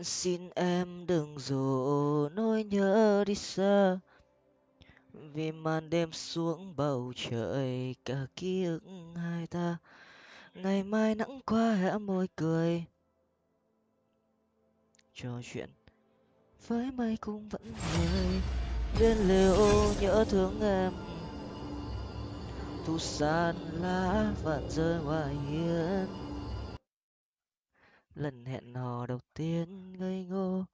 xin em đừng rủ nỗi nhớ đi xa, vì màn đêm xuống bầu trời cả ký ức hai ta. Ngày mai nắng qua hé môi cười. Trò chuyện với mây cũng vẫn người bên liều nhớ thương em. Thu san lá vẫn rơi ngoài hiên lần hẹn hò đầu tiên ngây ngô.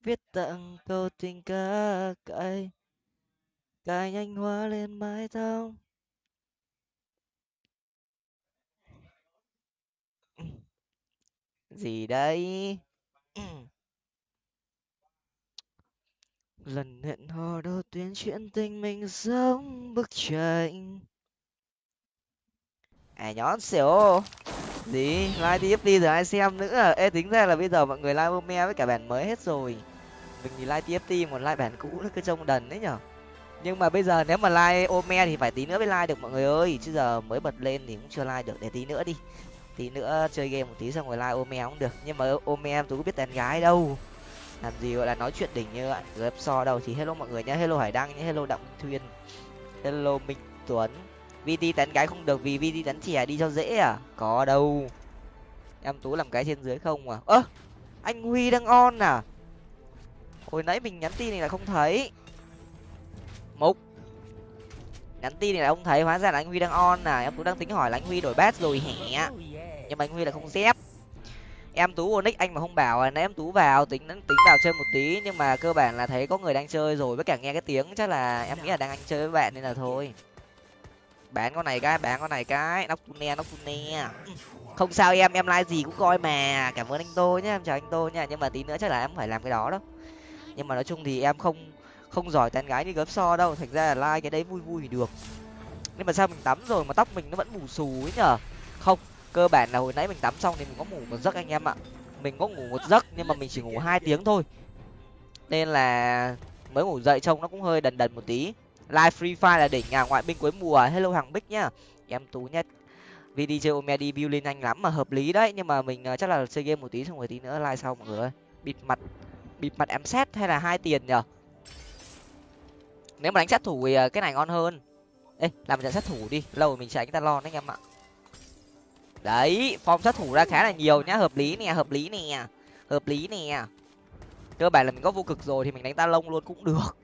Viết tặng câu tình ca cay cài nhanh hoa lên mái tóc. Gì đây? Lần hẹn hò đầu tiên chuyện tình mình giống bức tranh à nhón xỉu gì like tiếp đi rồi ai xem nữa. Ê, tính ra là bây giờ mọi người like ome với cả bản mới hết rồi. Mình thì like tft một like bản cũ nó cứ trông đần đấy nhở. Nhưng mà bây giờ nếu mà like ome thì phải tí nữa mới like được mọi người ơi. Chứ giờ mới bật lên thì cũng chưa like được, để tí nữa đi. Tí nữa chơi game một tí xong rồi like ome cũng được. Nhưng mà ome em tôi có biết đàn gái đâu. Làm gì gọi là nói chuyện đỉnh như vậy gấp so đâu. Thì hello mọi người nhá. Hello hải đăng nhá. Hello đặng thuyên hello minh tuấn vt tán gái không được vì vt tán trẻ đi cho dễ à? Có đâu. Em tú làm cái trên dưới không à? Ơ, anh huy đang on à? Hồi nãy mình nhắn tin này là không thấy. Mục. Nhắn tin này là không thấy, hóa ra là anh huy đang on à? Em tú đang tính hỏi là anh huy đổi bát rồi hẻ nhưng mà anh huy là không dép em tú onic anh mà không bảo là nãy em tú vào, tính tính vào chơi một tí, nhưng mà cơ bản là thấy có người đang chơi rồi, với cả nghe cái tiếng chắc là em nghĩ là đang anh chơi với bạn nên là thôi bán con này cái bán con này cái. Nóc tune nóc tune không sao em em like gì cũng coi mà. Cảm ơn anh tô nhé em chào anh tô nha nhưng mà tí nữa chắc là em phải làm cái đó đó. Nhưng mà nói chung thì em không không giỏi tán gái như gớm so đâu. Thành ra là like cái đấy vui vui thì được. Nhưng mà sao mình tắm rồi mà tóc mình nó vẫn mù xù ấy nhở? Không, cơ bản là hồi nãy mình tắm xong thì mình có ngủ một giấc anh em ạ. Mình có ngủ một giấc nhưng mà mình chỉ ngủ hai tiếng thôi. Nên là mới ngủ dậy trông nó cũng hơi đần đần một tí live free fire là đỉnh nhà ngoại binh cuối mùa. Hello hàng bích nhá. Em tú nhất. Vì đi chơi view lên nhanh lắm mà hợp lý đấy. Nhưng mà mình ờ, chắc là chơi game một tí xong rồi tí nữa like sau mọi người ơi. Bịt mặt bịt mặt em xét hay là hai tiền nhở? Nếu mà đánh sát thủ thì ờ, cái này ngon hơn. Ê, làm trận sát thủ đi. Lâu rồi mình tránh ta lo đấy anh em ạ. Đấy, form sát thủ ra khá là nhiều nhá. Hợp lý nè, hợp lý nè. Hợp lý nè. Cơ bản là mình có vô cực rồi thì mình đánh ta lông luôn cũng được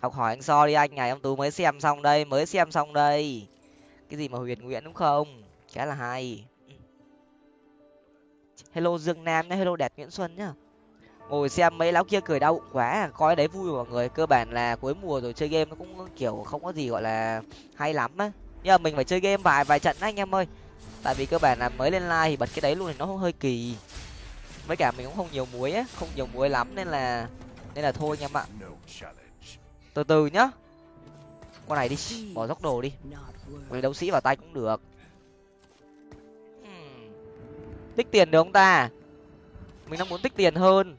học hỏi anh so đi anh, ngày ông tú mới xem xong đây, mới xem xong đây. Cái gì mà huyền nguyễn đúng không? Khá là hay. Hello dương nam nhá, hello đẹp nguyễn xuân nhá. Ngồi xem mấy lão kia cười đau bụng quá, coi đấy vui mọi người. Cơ bản là cuối mùa rồi, chơi game nó cũng kiểu không có gì gọi là hay lắm á. Nhưng mà mình phải chơi game vài vài trận đấy anh em ơi. Tại vì cơ bản là mới lên like thì bật cái đấy luôn thì nó hơi kỳ. Với cả mình cũng không nhiều muối á, không nhiều muối lắm nên là nên là thôi anh em ạ từ từ nhá. Con này đi, bỏ dốc đồ đi. Người đấu sĩ vào tay cũng được. Hmm. Tích tiền được không ta? Mình đang muốn tích tiền hơn.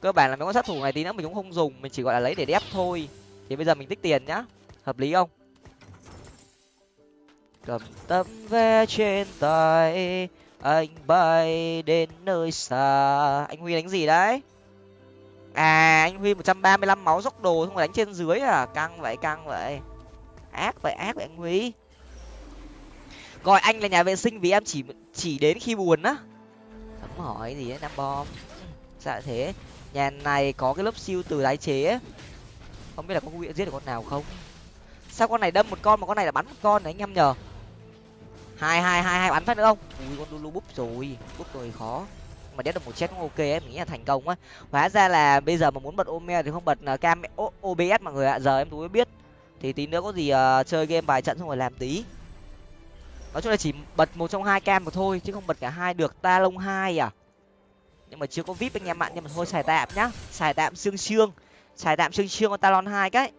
Cơ bản là mấy con sát thủ này tí nữa mình cũng không dùng, mình chỉ gọi là lấy để đép thôi. Thì bây giờ mình tích tiền nhá. Hợp lý không? Cầm tấm vé trên tay, anh bay đến nơi xa. Anh huy đánh gì đấy? À anh huy một trăm ba mươi lăm máu dốc đồ không đánh trên dưới à? Căng vậy căng vậy. Ác vậy ác vậy anh huy. Gọi anh là nhà vệ sinh vì em chỉ chỉ đến khi buồn á. Không hỏi gì đấy năm bom. Dạ thế, nhà này có cái lớp siêu từ tái chế không biết là có nguyện giết được con nào không? Sao con này đâm một con mà con này là bắn một con đấy anh em nhờ? Hai hai hai hai bắn phát nữa không? Ui, con lulu búp rồi. Búp rồi, khó mà đét được một chết cũng ok ấy mình nghĩ là thành công á. Hóa ra là bây giờ mà muốn bật ome thì không bật ờ, cam obs mọi người ạ giờ em tú mới biết. Thì tí nữa có gì uh, chơi game vài trận xong rồi làm tí. Nói chung là chỉ bật một trong hai cam mà thôi chứ không bật cả hai được. Ta lông hai à? Nhưng mà chưa có vip anh em ạ nhưng mà thôi xài tạm nhá. Xài tạm xương xương. Xài tạm xương xương con talon hai cái.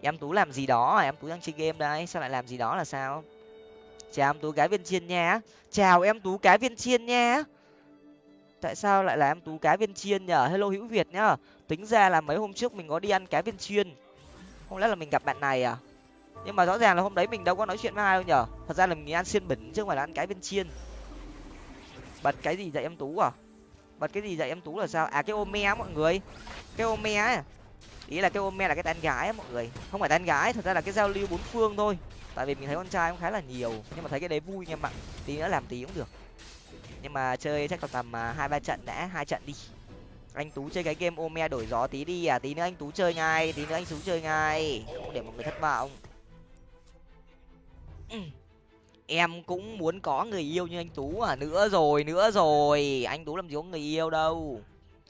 Em tú làm gì đó à? em tú đang chơi game đây sao lại làm gì đó là sao? Chào em tú cái viên chiên nha. Chào em tú cái viên chiên nha tại sao lại là em tú cá viên chiên nhở hello hữu việt nhá. Tính ra là mấy hôm trước mình có đi ăn cá viên chiên. Không lẽ là mình gặp bạn này à? Nhưng mà rõ ràng là hôm đấy mình đâu có nói chuyện với ai đâu nhở thật ra là mình ăn xiên bẩn chứ không phải là ăn cái viên chiên. Bật cái gì dạy em tú à? Bật cái gì dạy em tú là sao? À cái ô me mọi người. Cái ome ấy ý là cái ome là cái tán gái ấy, mọi người. Không phải tán gái thật ra là cái giao lưu bốn phương thôi. Tại vì mình thấy con trai cũng khá là nhiều. Nhưng mà thấy cái đấy vui nha bạn tí nữa làm tí cũng được nhưng mà chơi chắc còn tầm à, hai, ba trận đã, hai trận đi. Anh tú chơi cái game ome đổi gió tí đi à tí nữa anh tú chơi ngay, tí nữa anh tú chơi ngay. Không để mọi người thất vọng. Em cũng muốn có người yêu như anh tú à nữa rồi nữa rồi. Anh tú làm gì có người yêu đâu.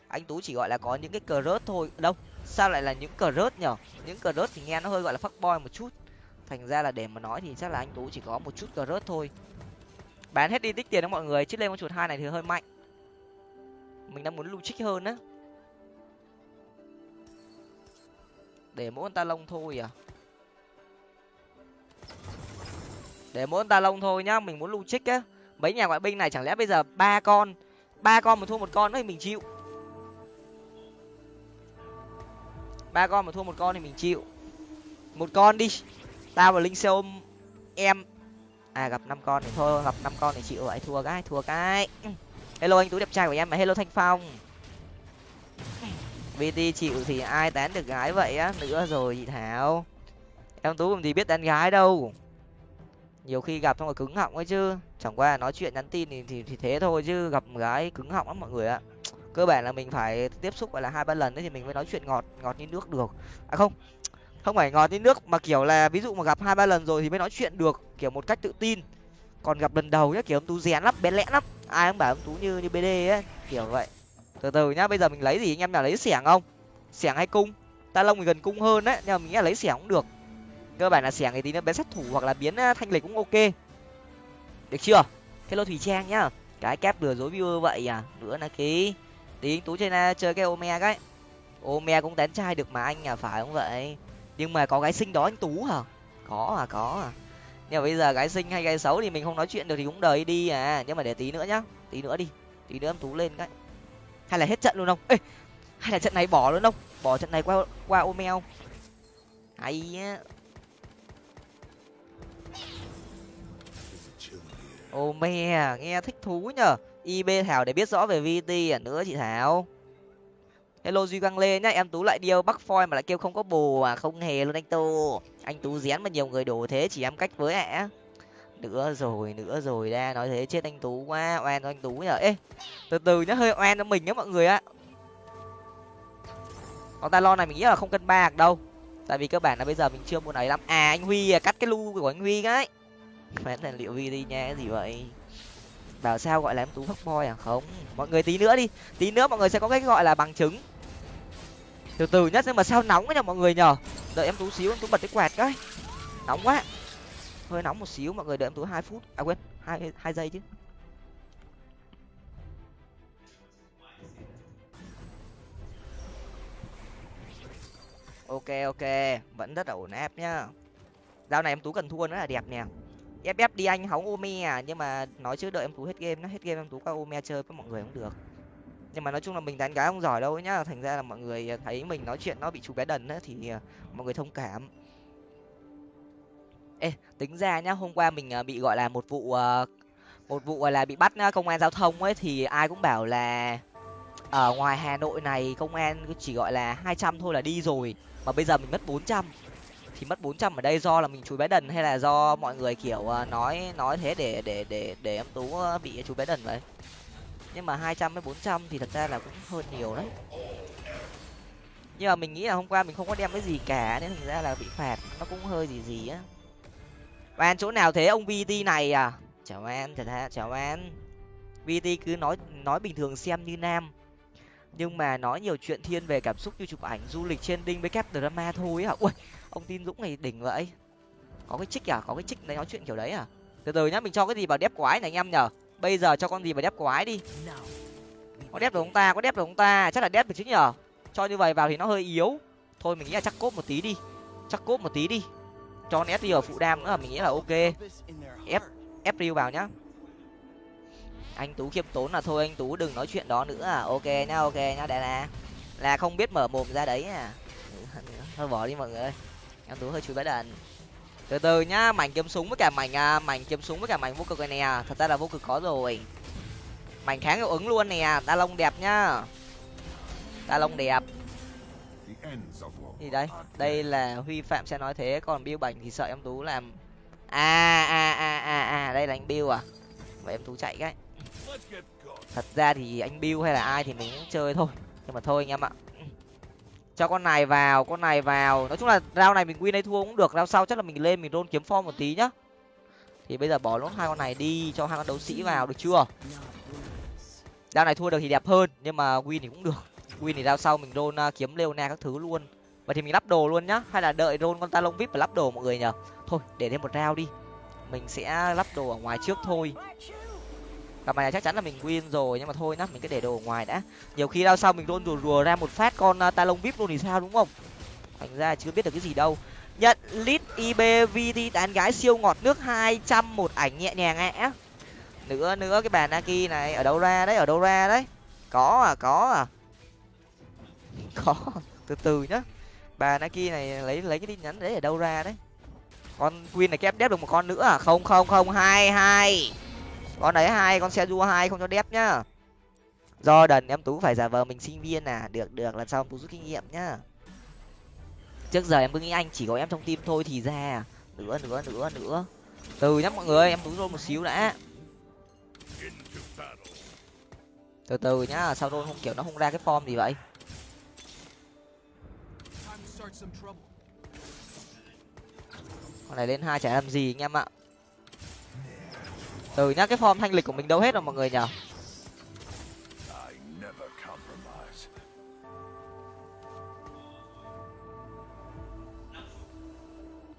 Anh tú chỉ gọi là có những cái cờ rớt thôi. Đâu, sao lại là những cờ rớt nhở? Những cờ rớt thì nghe nó hơi gọi là fuck boy một chút. Thành ra là để mà nói thì chắc là anh tú chỉ có một chút cờ rớt thôi bán hết đi, tích tiền đó mọi người. Chứ lên con chuột hai này thì hơi mạnh. Mình đang muốn lưu trích hơn á. Để mỗi con ta lông thôi à? Để mỗi con ta lông thôi nhá, mình muốn lưu trích á. Mấy nhà ngoại binh này chẳng lẽ bây giờ ba con ba con mà thua một con nữa thì mình chịu? Ba con mà thua một con thì mình chịu. Một con đi. Tao và linh xe ôm, em à gặp năm con thì thôi gặp năm con thì chịu vậy thua cái thua cái. Hello anh tú đẹp trai của em mà. Hello thanh phong. Vt chịu thì ai tán được gái vậy á? Nữa rồi chị thảo. Em tú làm gì biết tán gái đâu. Nhiều khi gặp xong rồi cứng họng ấy chứ. Chẳng qua nói chuyện nhắn tin thì, thì thì thế thôi chứ. Gặp gái cứng họng lắm mọi người ạ. Cơ bản là mình phải tiếp xúc gọi là hai ba lần đấy thì mình mới nói chuyện ngọt ngọt như nước được. À không không phải ngọt như nước, mà kiểu là ví dụ mà gặp hai ba lần rồi thì mới nói chuyện được, kiểu một cách tự tin. Còn gặp lần đầu nhá, kiểu ông tú rén lắm bén lẽ lắm. Ai cũng bảo ông tú như như bd ấy, kiểu vậy. Từ từ nhá, bây giờ mình lấy gì? Anh em nào lấy xẻng không? Xẻng hay cung? Ta lông thì gần cung hơn đấy, nhưng mà mình nghĩ là lấy xẻng cũng được. Cơ bản là xẻng thì tí nữa bé sát thủ hoặc là biến thanh lịch cũng ok. Được chưa? Hello thủy trang nhá. Cái kép lừa dối viewer vậy à? Nữa là ký tí tú chơi chơi cái ome cái ome cũng tán trai được mà anh à phải không vậy? Nhưng mà có gái xinh đó anh tú hả? Có à có à. Nhưng mà bây giờ gái xinh hay gái xấu thì mình không nói chuyện được thì cũng đời đi à. Nhưng mà để tí nữa nhá, tí nữa đi, tí nữa em tú lên cái. Hay là hết trận luôn không? Ê, hay là trận này bỏ luôn không? Bỏ trận này qua qua Omeo. hay á. Ô à nghe thích thú nhở ib thảo để biết rõ về vt à nữa chị thảo hello duy quang lê nhá em tú lại điêu bắc phoi mà lại kêu không có bồ à không hề luôn anh tú anh tú rén mà nhiều người đổ thế chỉ em cách với ạ nữa rồi nữa rồi ra nói thế chết anh tú quá oan cho anh tú nhở. Ê từ từ nhá hơi oan cho mình nhá mọi người ạ con ta lo này mình nghĩ là không cân bạc đâu tại vì cơ bản là bây giờ mình chưa muốn ấy lắm. À anh huy à, cắt cái lu của anh huy cái. Phán là liệu vi đi nha cái gì vậy? Bảo sao gọi là em tú fuck boy à? Không mọi người tí nữa đi tí nữa mọi người sẽ có cái gọi là bằng chứng từ từ nhất nhưng mà sao nóng ấy nhở mọi người nhở đợi em tú xíu, em tú bật cái quạt cái. Nóng quá. Hơi nóng một xíu, mọi người đợi em tú hai phút. À quên, hai hai giây chứ. Ok ok. Vẫn rất là ổn áp nhá. Dao này em tú cần thua nữa là đẹp nè. Ép ép đi anh, hóng ome à. Nhưng mà nói chứ đợi em tú hết game nó hết game em tú qua ome chơi với mọi người cũng được nhưng mà nói chung là mình đánh gái không giỏi đâu nhá. Thành ra là mọi người à, thấy mình nói chuyện nó bị chú bé đần á thì à, mọi người thông cảm. Ê, tính ra nhá, hôm qua mình à, bị, gọi là một vụ một vụ, gọi là bị bắt công an giao thông ấy, thì ai cũng bảo là, ở ngoài hà nội này công an chỉ gọi là hai trăm thôi là đi rồi, mà bây giờ mình mất bốn trăm. Thì mất bốn trăm ở đây do là mình chú bé đần hay là do mọi người, kiểu nói nói thế để để để để em tú bị chú bé đần vậy? Nhưng mà hai trăm với bốn trăm thì thật ra là cũng hơn nhiều đấy. Nhưng mà mình nghĩ là hôm qua mình không có đem cái gì cả, nên thành ra là bị phạt, nó cũng hơi gì gì á. Bạn chỗ nào thế ông vt này à? Chào an thật ra chào an vt cứ nói nói bình thường xem như nam. Nhưng mà nói nhiều chuyện thiên về cảm xúc như chụp ảnh du lịch trên đinh với kép drama thôi hả ui, ông tin dũng này đỉnh vậy. Có cái trích à? Có cái trích đấy, nói chuyện kiểu đấy à? Từ từ nhá, mình cho cái gì vào đép quái này anh em nhở bây giờ cho con gì vào đép quái đi. Có đép được không ta có đép được không ta. Chắc là đép được chứ nhở cho như vậy vào thì nó hơi yếu. Thôi mình nghĩ là chắc cốt một tí đi. Chắc cốt một tí đi. Cho con sd ở phụ đam nữa là mình nghĩ là ok. Ép ép riu vào nhá. Anh tú khiêm tốn là thôi anh tú đừng nói chuyện đó nữa. À ok nhá ok nhá đại là là không biết mở mồm ra đấy à. Thôi bỏ đi mọi người em tú hơi chú bé đần từ từ nhá mảnh kiếm súng với cả mảnh à, mảnh kiếm súng với cả mảnh vô cực này nè. Thật ra là vô cực có rồi. Mảnh kháng hiệu ứng luôn nè đa lông đẹp nhá. Đa lông đẹp. Thì đây đây là huy phạm sẽ nói thế còn bill bảnh thì sợ em tú làm. À à à à à đây là anh bill à. Vậy em tú chạy cái. Thật ra thì anh bill hay là ai thì mình cũng chơi thôi. Nhưng mà thôi anh em ạ cho con này vào con này vào. Nói chung là rau này mình win hay thua cũng được rau sau chắc là mình lên mình rôn kiếm form một tí nhá. Thì bây giờ bỏ lốt hai con này đi cho hai con đấu sĩ vào được chưa? Rau này thua được thì đẹp hơn nhưng mà win thì cũng được. Win thì rau sau mình rôn uh, à, kiếm leona các thứ luôn. Và thì mình lắp đồ luôn nhá hay là đợi rôn con ta lông vip và lắp đồ mọi người nhở thôi để thêm một rau đi. Mình sẽ lắp đồ ở ngoài trước thôi cặp này chắc chắn là mình win rồi nhưng mà thôi nhá mình cứ để đồ ở ngoài đã. Nhiều khi đâu sau mình luôn rùa rùa ra một phát con uh, vip luôn thì sao đúng không? Thành ra chưa biết được cái gì đâu. Nhận lit ibvt tán gái siêu ngọt nước hai trăm một ảnh nhẹ nhàng ạ. Nữa nữa cái bàn naki này ở đâu ra đấy ở đâu ra đấy? Có à có à. Có từ từ nhá. Bà naki này lấy lấy cái tin nhắn đấy ở đâu ra đấy? Con queen này kép đép được một con nữa à? Không không không hai hai con đấy hai, con xe đua hai, không cho đép nhá. Do đần em tú phải giả vờ mình sinh viên à? Được được, lần sau em tú rút kinh nghiệm nhá. Trước giờ em cứ nghĩ anh chỉ có em trong tim thôi thì ra à? nữa nữa nữa nữa. Từ nhá mọi người, em tú rôn một xíu đã. Từ từ nhá sau rôn không, kiểu nó không ra cái form gì vậy? Con này lên hai chả làm gì anh em ạ từ nhá, cái form thanh lịch của mình đâu hết rồi mọi người nhở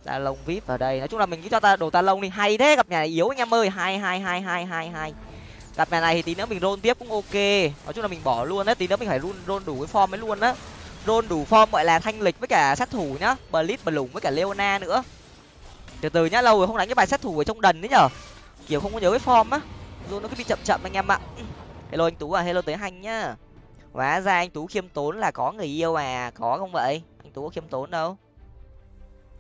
ta lông vip vào đây. Nói chung là mình cứ cho ta, đồ ta lông đi. Hay thế, gặp nhà này yếu anh em ơi. Hai hai hai hai hai hai. Gặp nhà này thì tí nữa mình rôn tiếp cũng ok. Nói chung là mình bỏ luôn đấy, tí nữa mình phải run rôn đủ cái form ấy luôn á. Rôn đủ form gọi là thanh lịch với cả sát thủ nhá. Blitz lủng với cả leona nữa. Từ từ nhá, lâu rồi không đánh cái bài sát thủ ở trong đần đấy nhở? Kiểu không có nhớ cái form á. Dù nó cứ bị chậm chậm anh em ạ. Hello anh tú à hello tới hành nhá. Hóa ra anh tú khiêm tốn là có người yêu à có không vậy? Anh tú có khiêm tốn đâu.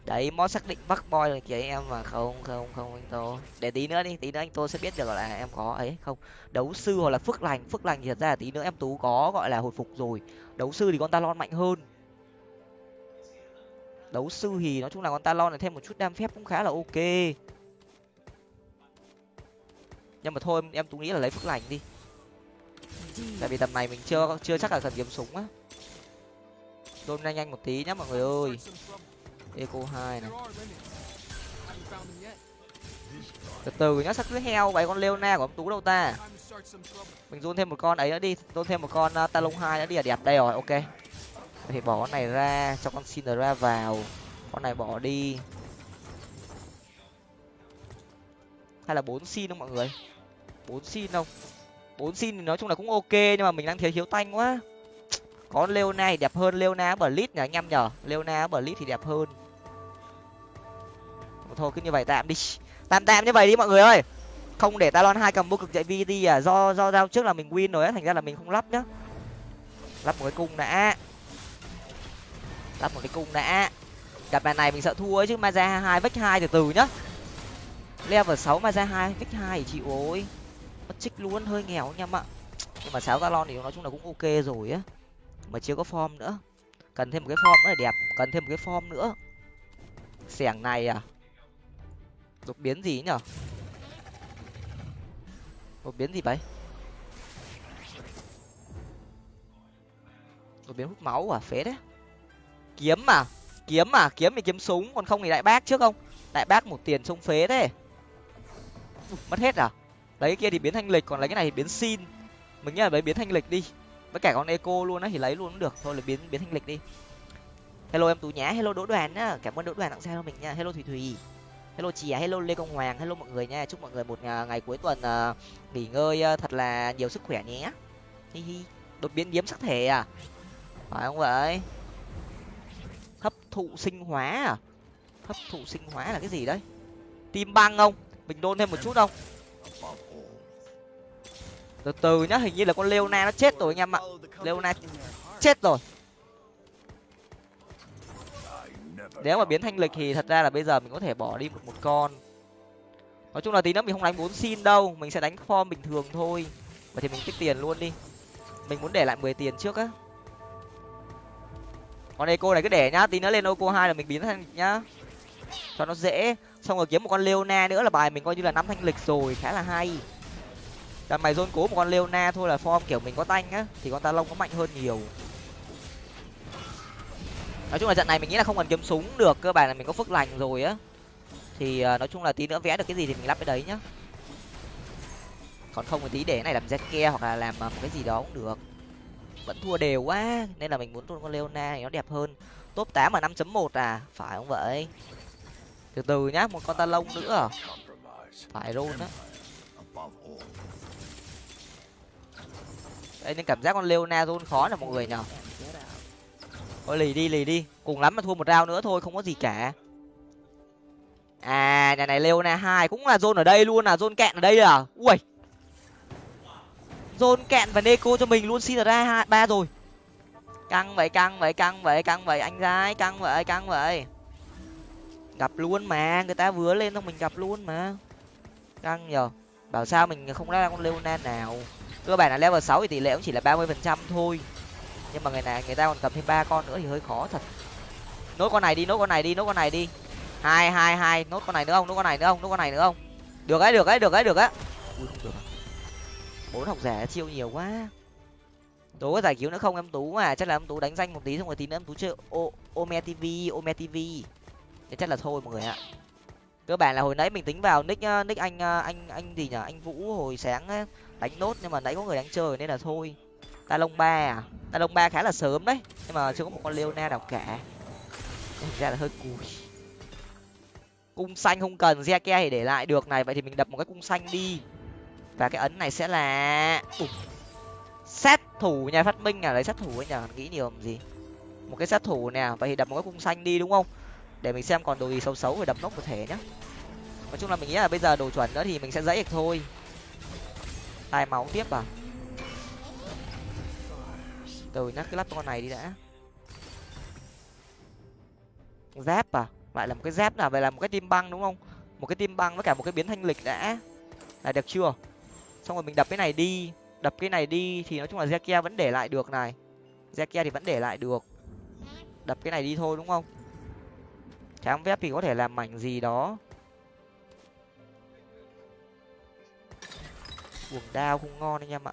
Đấy, mod xác định bắt boy là kìa em mà. Không không không, anh tô. Để tí nữa đi, tí nữa anh tô sẽ biết được là em có. Ấy, không. Đấu sư hoặc là phước lành phước lành thì thật ra là tí nữa em tú có, gọi là hồi phục rồi. Đấu sư thì con ta lon mạnh hơn. Đấu sư thì nói chung là con ta lon này thêm một chút đam phép cũng khá là ok nhưng mà thôi em tú nghĩ là lấy phước lành đi. Tại vì tầm này mình chưa chưa chắc là cần kiếm súng á. Đôn nhanh nhanh một tí nhá mọi người ơi. Eco hai này. Từ từ nhá sắc cứ heo vậy con leona của ông tú đâu ta? Mình run thêm một con ấy nữa đi run thêm một con uh, talon hai nữa đi là đẹp đây rồi ok. Thì bỏ con này ra cho con Cinderella vào. Con này bỏ đi. Hay là bốn xin không mọi người bốn xin không bốn xin thì nói chung là cũng ok, nhưng mà mình đang thiếu thiếu tanh quá. Có leona thì đẹp hơn, leona bờ lít nhỉ anh em nhở leona bờ lít thì đẹp hơn. Thôi, cứ như vậy tạm đi. Tạm tạm như vậy đi mọi người ơi. Không để talon hai cầm vô cực chạy vt à. Do do giao trước là mình win rồi á, thành ra là mình không lắp nhá. Lắp một cái cung đã. Lắp một cái cung đã. Cặp bàn này mình sợ thua ấy, chứ maza hai vách hai từ từ nhá. Level sáu maza hai, vách hai thì chịu ôi mất trích luôn, hơi nghèo anh em ạ nhưng mà sáu talon thì nói chung là cũng ok rồi á. Mà chưa có form nữa. Cần thêm một cái form nữa là đẹp, cần thêm một cái form nữa. Xẻng này à? Đột biến gì nhở? Đột biến gì vậy? Đột biến hút máu à? Phế đấy. Kiếm à? Kiếm à? Kiếm thì kiếm súng, còn không thì đại bác trước không? Đại bác một tiền trông phế thế. Mất hết à? Lấy cái kia thì biến thanh lịch còn lấy cái này thì biến xin. Mình nghĩ là lấy biến thanh lịch đi. Với cả con eco luôn á thì lấy luôn cũng được. Thôi là biến biến thanh lịch đi. Hello em tú nhá hello đỗ đoàn nhá cảm ơn đỗ đoàn tặng xe cho mình nha. Hello thùy thùy. Hello chị à hello lê công hoàng hello mọi người nha. Chúc mọi người một à, ngày cuối tuần uh, nghỉ ngơi uh, thật là nhiều sức khỏe nhé. Hi hi. Đột biến điếm sắc thể à? Phải không vậy? Hấp thụ sinh hóa à? Hấp thụ sinh hóa là cái gì đấy? Tim băng không? Mình đôn thêm một chút không? Từ từ nhá, hình như là con leona nó chết rồi anh em ạ. Leona chết rồi. Nếu mà biến thanh lịch thì thật ra là bây giờ mình có thể bỏ đi một một con. Nói chung là tí nữa mình không đánh bốn xin đâu, mình sẽ đánh form bình thường thôi. Vậy thì mình tích tiền luôn đi. Mình muốn để lại mười tiền trước á. Con eco này cứ để nhá, tí nữa lên eco hai là mình biến thanh lịch nhá. Cho nó dễ. Xong rồi kiếm một con leona nữa là bài mình coi như là năm thanh lịch rồi, khá là hay đằng mày dôn cố một con leona thôi là form kiểu mình có tanh á, thì con ta lông có mạnh hơn nhiều. Nói chung là trận này mình nghĩ là không cần kiếm súng được, cơ bản là mình có phước lành rồi á. Thì ờ, nói chung là tí nữa vẽ được cái gì thì mình lắp cái đấy nhá. Còn không thì tí để này làm ke hoặc là làm ờ, một cái gì đó cũng được. Vẫn thua đều quá, nên là mình muốn con leona thì nó đẹp hơn. Top tám mà năm chấm một à phải không vậy? Từ từ nhá, một con ta lông nữa à? phải rôn á. Đây nên cảm giác con leona rôn khó là mọi người nhở thôi lì đi lì đi. Cùng lắm mà thua một rau nữa thôi, không có gì cả. À nhà này, leona hai cũng là zone ở đây luôn à zone kẹn ở đây à? Ui. Zone kẹn và neko cho mình luôn, xin ra hai ba rồi. Căng vậy căng vậy căng vậy căng vậy, anh gái, căng vậy căng vậy. Gặp luôn mà, người ta vừa lên xong mình gặp luôn mà. Căng nhở bảo sao mình không ra con leona nào? Cơ bản là level sáu thì tỷ lệ cũng chỉ là ba mươi phần trăm thôi. Nhưng mà ngày này, người ta còn cầm thêm ba con nữa thì hơi khó thật. Nốt con này đi, nốt con này đi, nốt con này đi. Hai hai hai, nốt con này nữa không, nốt con này nữa không, nốt con này nữa không. Được ấy được ấy được ấy, được á ui, không được à? bốn học giả chiêu nhiều quá. Tú có giải cứu nữa không em? Tú mà chắc là em tú đánh danh một tí xong rồi tí nữa em tú chơi ô ome tv ome tv thì chắc là thôi mọi người ạ. Cơ bản là hồi nãy mình tính vào nick ờ, nick anh ờ, anh anh gì nhở? Anh vũ hồi sáng đánh nốt nhưng mà nãy có người đánh chơi nên là thôi. Ta lông ba à? Ta lông ba khá là sớm đấy, nhưng mà chưa có một con leona nào cả. Thực ra là hơi cùi. Cung xanh không cần ke thì để lại được này, vậy thì mình đập một cái cung xanh đi. Và cái ấn này sẽ là Ủa. sát thủ nhà phát minh à? Lấy sát thủ ấy nhở nghĩ nhiều làm gì? Một cái sát thủ nè vậy thì đập một cái cung xanh đi, đúng không? Để mình xem còn đồ gì xấu xấu rồi đập nốt một thể nhá. Nói chung là mình nghĩ là bây giờ đồ chuẩn nữa thì mình sẽ dãy được thôi tai máu tiếp à? Từ nhá cứ lắp con này đi đã. Giáp à? Lại là một cái giáp nào? Vậy là một cái tim băng đúng không? Một cái tim băng với cả một cái biến thanh lịch đã. Là được chưa? Xong rồi mình đập cái này đi. Đập cái này đi thì nói chung là zekia vẫn để lại được này. Zekia thì vẫn để lại được. Đập cái này đi thôi đúng không? Tráng vép thì có thể làm mảnh gì đó. Buồng đao không ngon anh em ạ.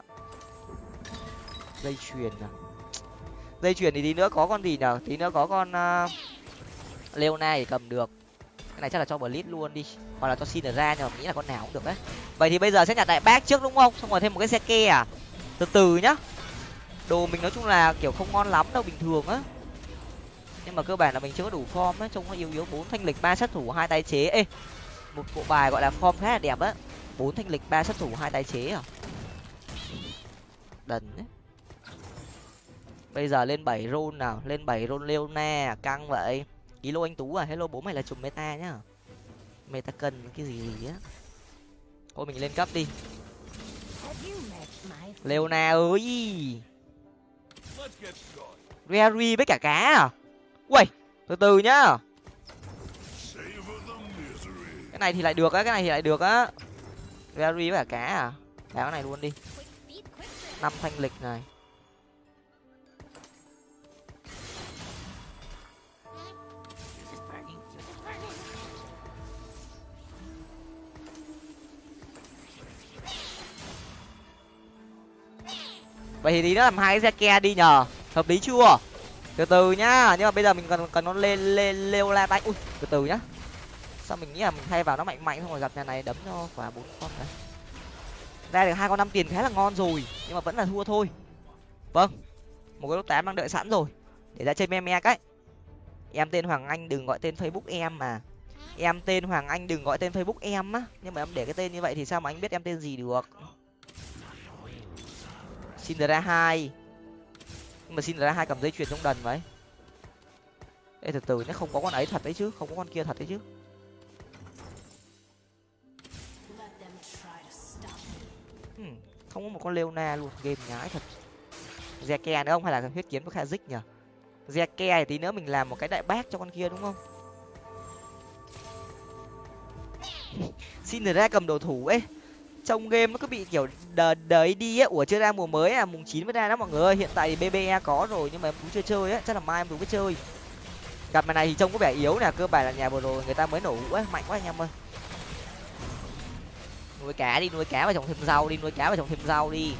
Dây chuyền à? Dây chuyền thì tí nữa có con gì nhở? Tí nữa có con à, uh, leona thì cầm được. Cái này chắc là cho blitz luôn đi. Hoặc là cho xin ra nhưng mà nghĩ là con nào cũng được đấy. Vậy thì bây giờ sẽ nhặt đại bác trước đúng không? Xong rồi thêm một cái xe ke à? Từ từ nhá. Đồ mình nói chung là kiểu không ngon lắm đâu bình thường á. Nhưng mà cơ bản là mình chưa có đủ form á trông nó yếu yếu. Bốn thanh lịch ba sát thủ hai tái chế. Ê một bộ bài gọi là form khá là đẹp á. Bốn thanh lịch, ba sát thủ, hai tái chế à? Đần ấy. Bây giờ lên bảy rôn nào? Lên bảy rôn leona à? căng vậy. Kilo anh tú à? Hello bố mày là chùm meta nhá. Meta cần cái gì gì á? Thôi mình lên cấp đi. Leona ơi! Rary với cả cá à? Quay từ từ nhá này thì lại được á, cái này thì lại được á. Gary với cả cá à? Đá cái này luôn đi. Năm thanh lịch này. Vậy thì tí nó làm hai cái xe ke đi nhờ. Hợp lý chưa? Từ từ nhá, nhưng mà bây giờ mình cần cần nó lên lên leo la tay. Ui, từ từ nhá sao mình nghĩ là mình thay vào nó mạnh mạnh xong rồi gặp nhà này đấm cho quả bốn con đấy ra được hai con năm tiền khá là ngon rồi, nhưng mà vẫn là thua thôi. Vâng một cái lốt tám đang đợi sẵn rồi, để ra chơi me me cái. Em tên hoàng anh, đừng gọi tên facebook em mà. Em tên hoàng anh, đừng gọi tên facebook em á. Nhưng mà em để cái tên như vậy thì sao mà anh biết em tên gì được? Xin ra hai. Nhưng mà xin ra hai cầm dây chuyền trong đần vậy ê, từ từ, nó không có con ấy thật đấy chứ, không có con kia thật đấy chứ. Không có một con leona luôn, game nhái thật. Ke nữa không? Hay là huyết kiếm với kha dích nhở Zeke thì tí nữa mình làm một cái đại bác cho con kia đúng không? Xin ra cầm đồ thủ ấy. Trong game nó cứ bị kiểu đờ đấy đi ấy. Ủa, chưa ra mùa mới à? Mùng chín mới ra đó mọi người ơi. Hiện tại thì bbe có rồi, nhưng mà em cũng chưa chơi á. Chắc là mai em cũng biết chơi. Gặp mày này thì trông có vẻ yếu nè. Cơ bản là nhà vừa rồi người ta mới nổ ấy mạnh quá anh em ơi nuôi cá đi, nuôi cá và trồng thêm rau đi, nuôi cá và trồng thêm rau đi.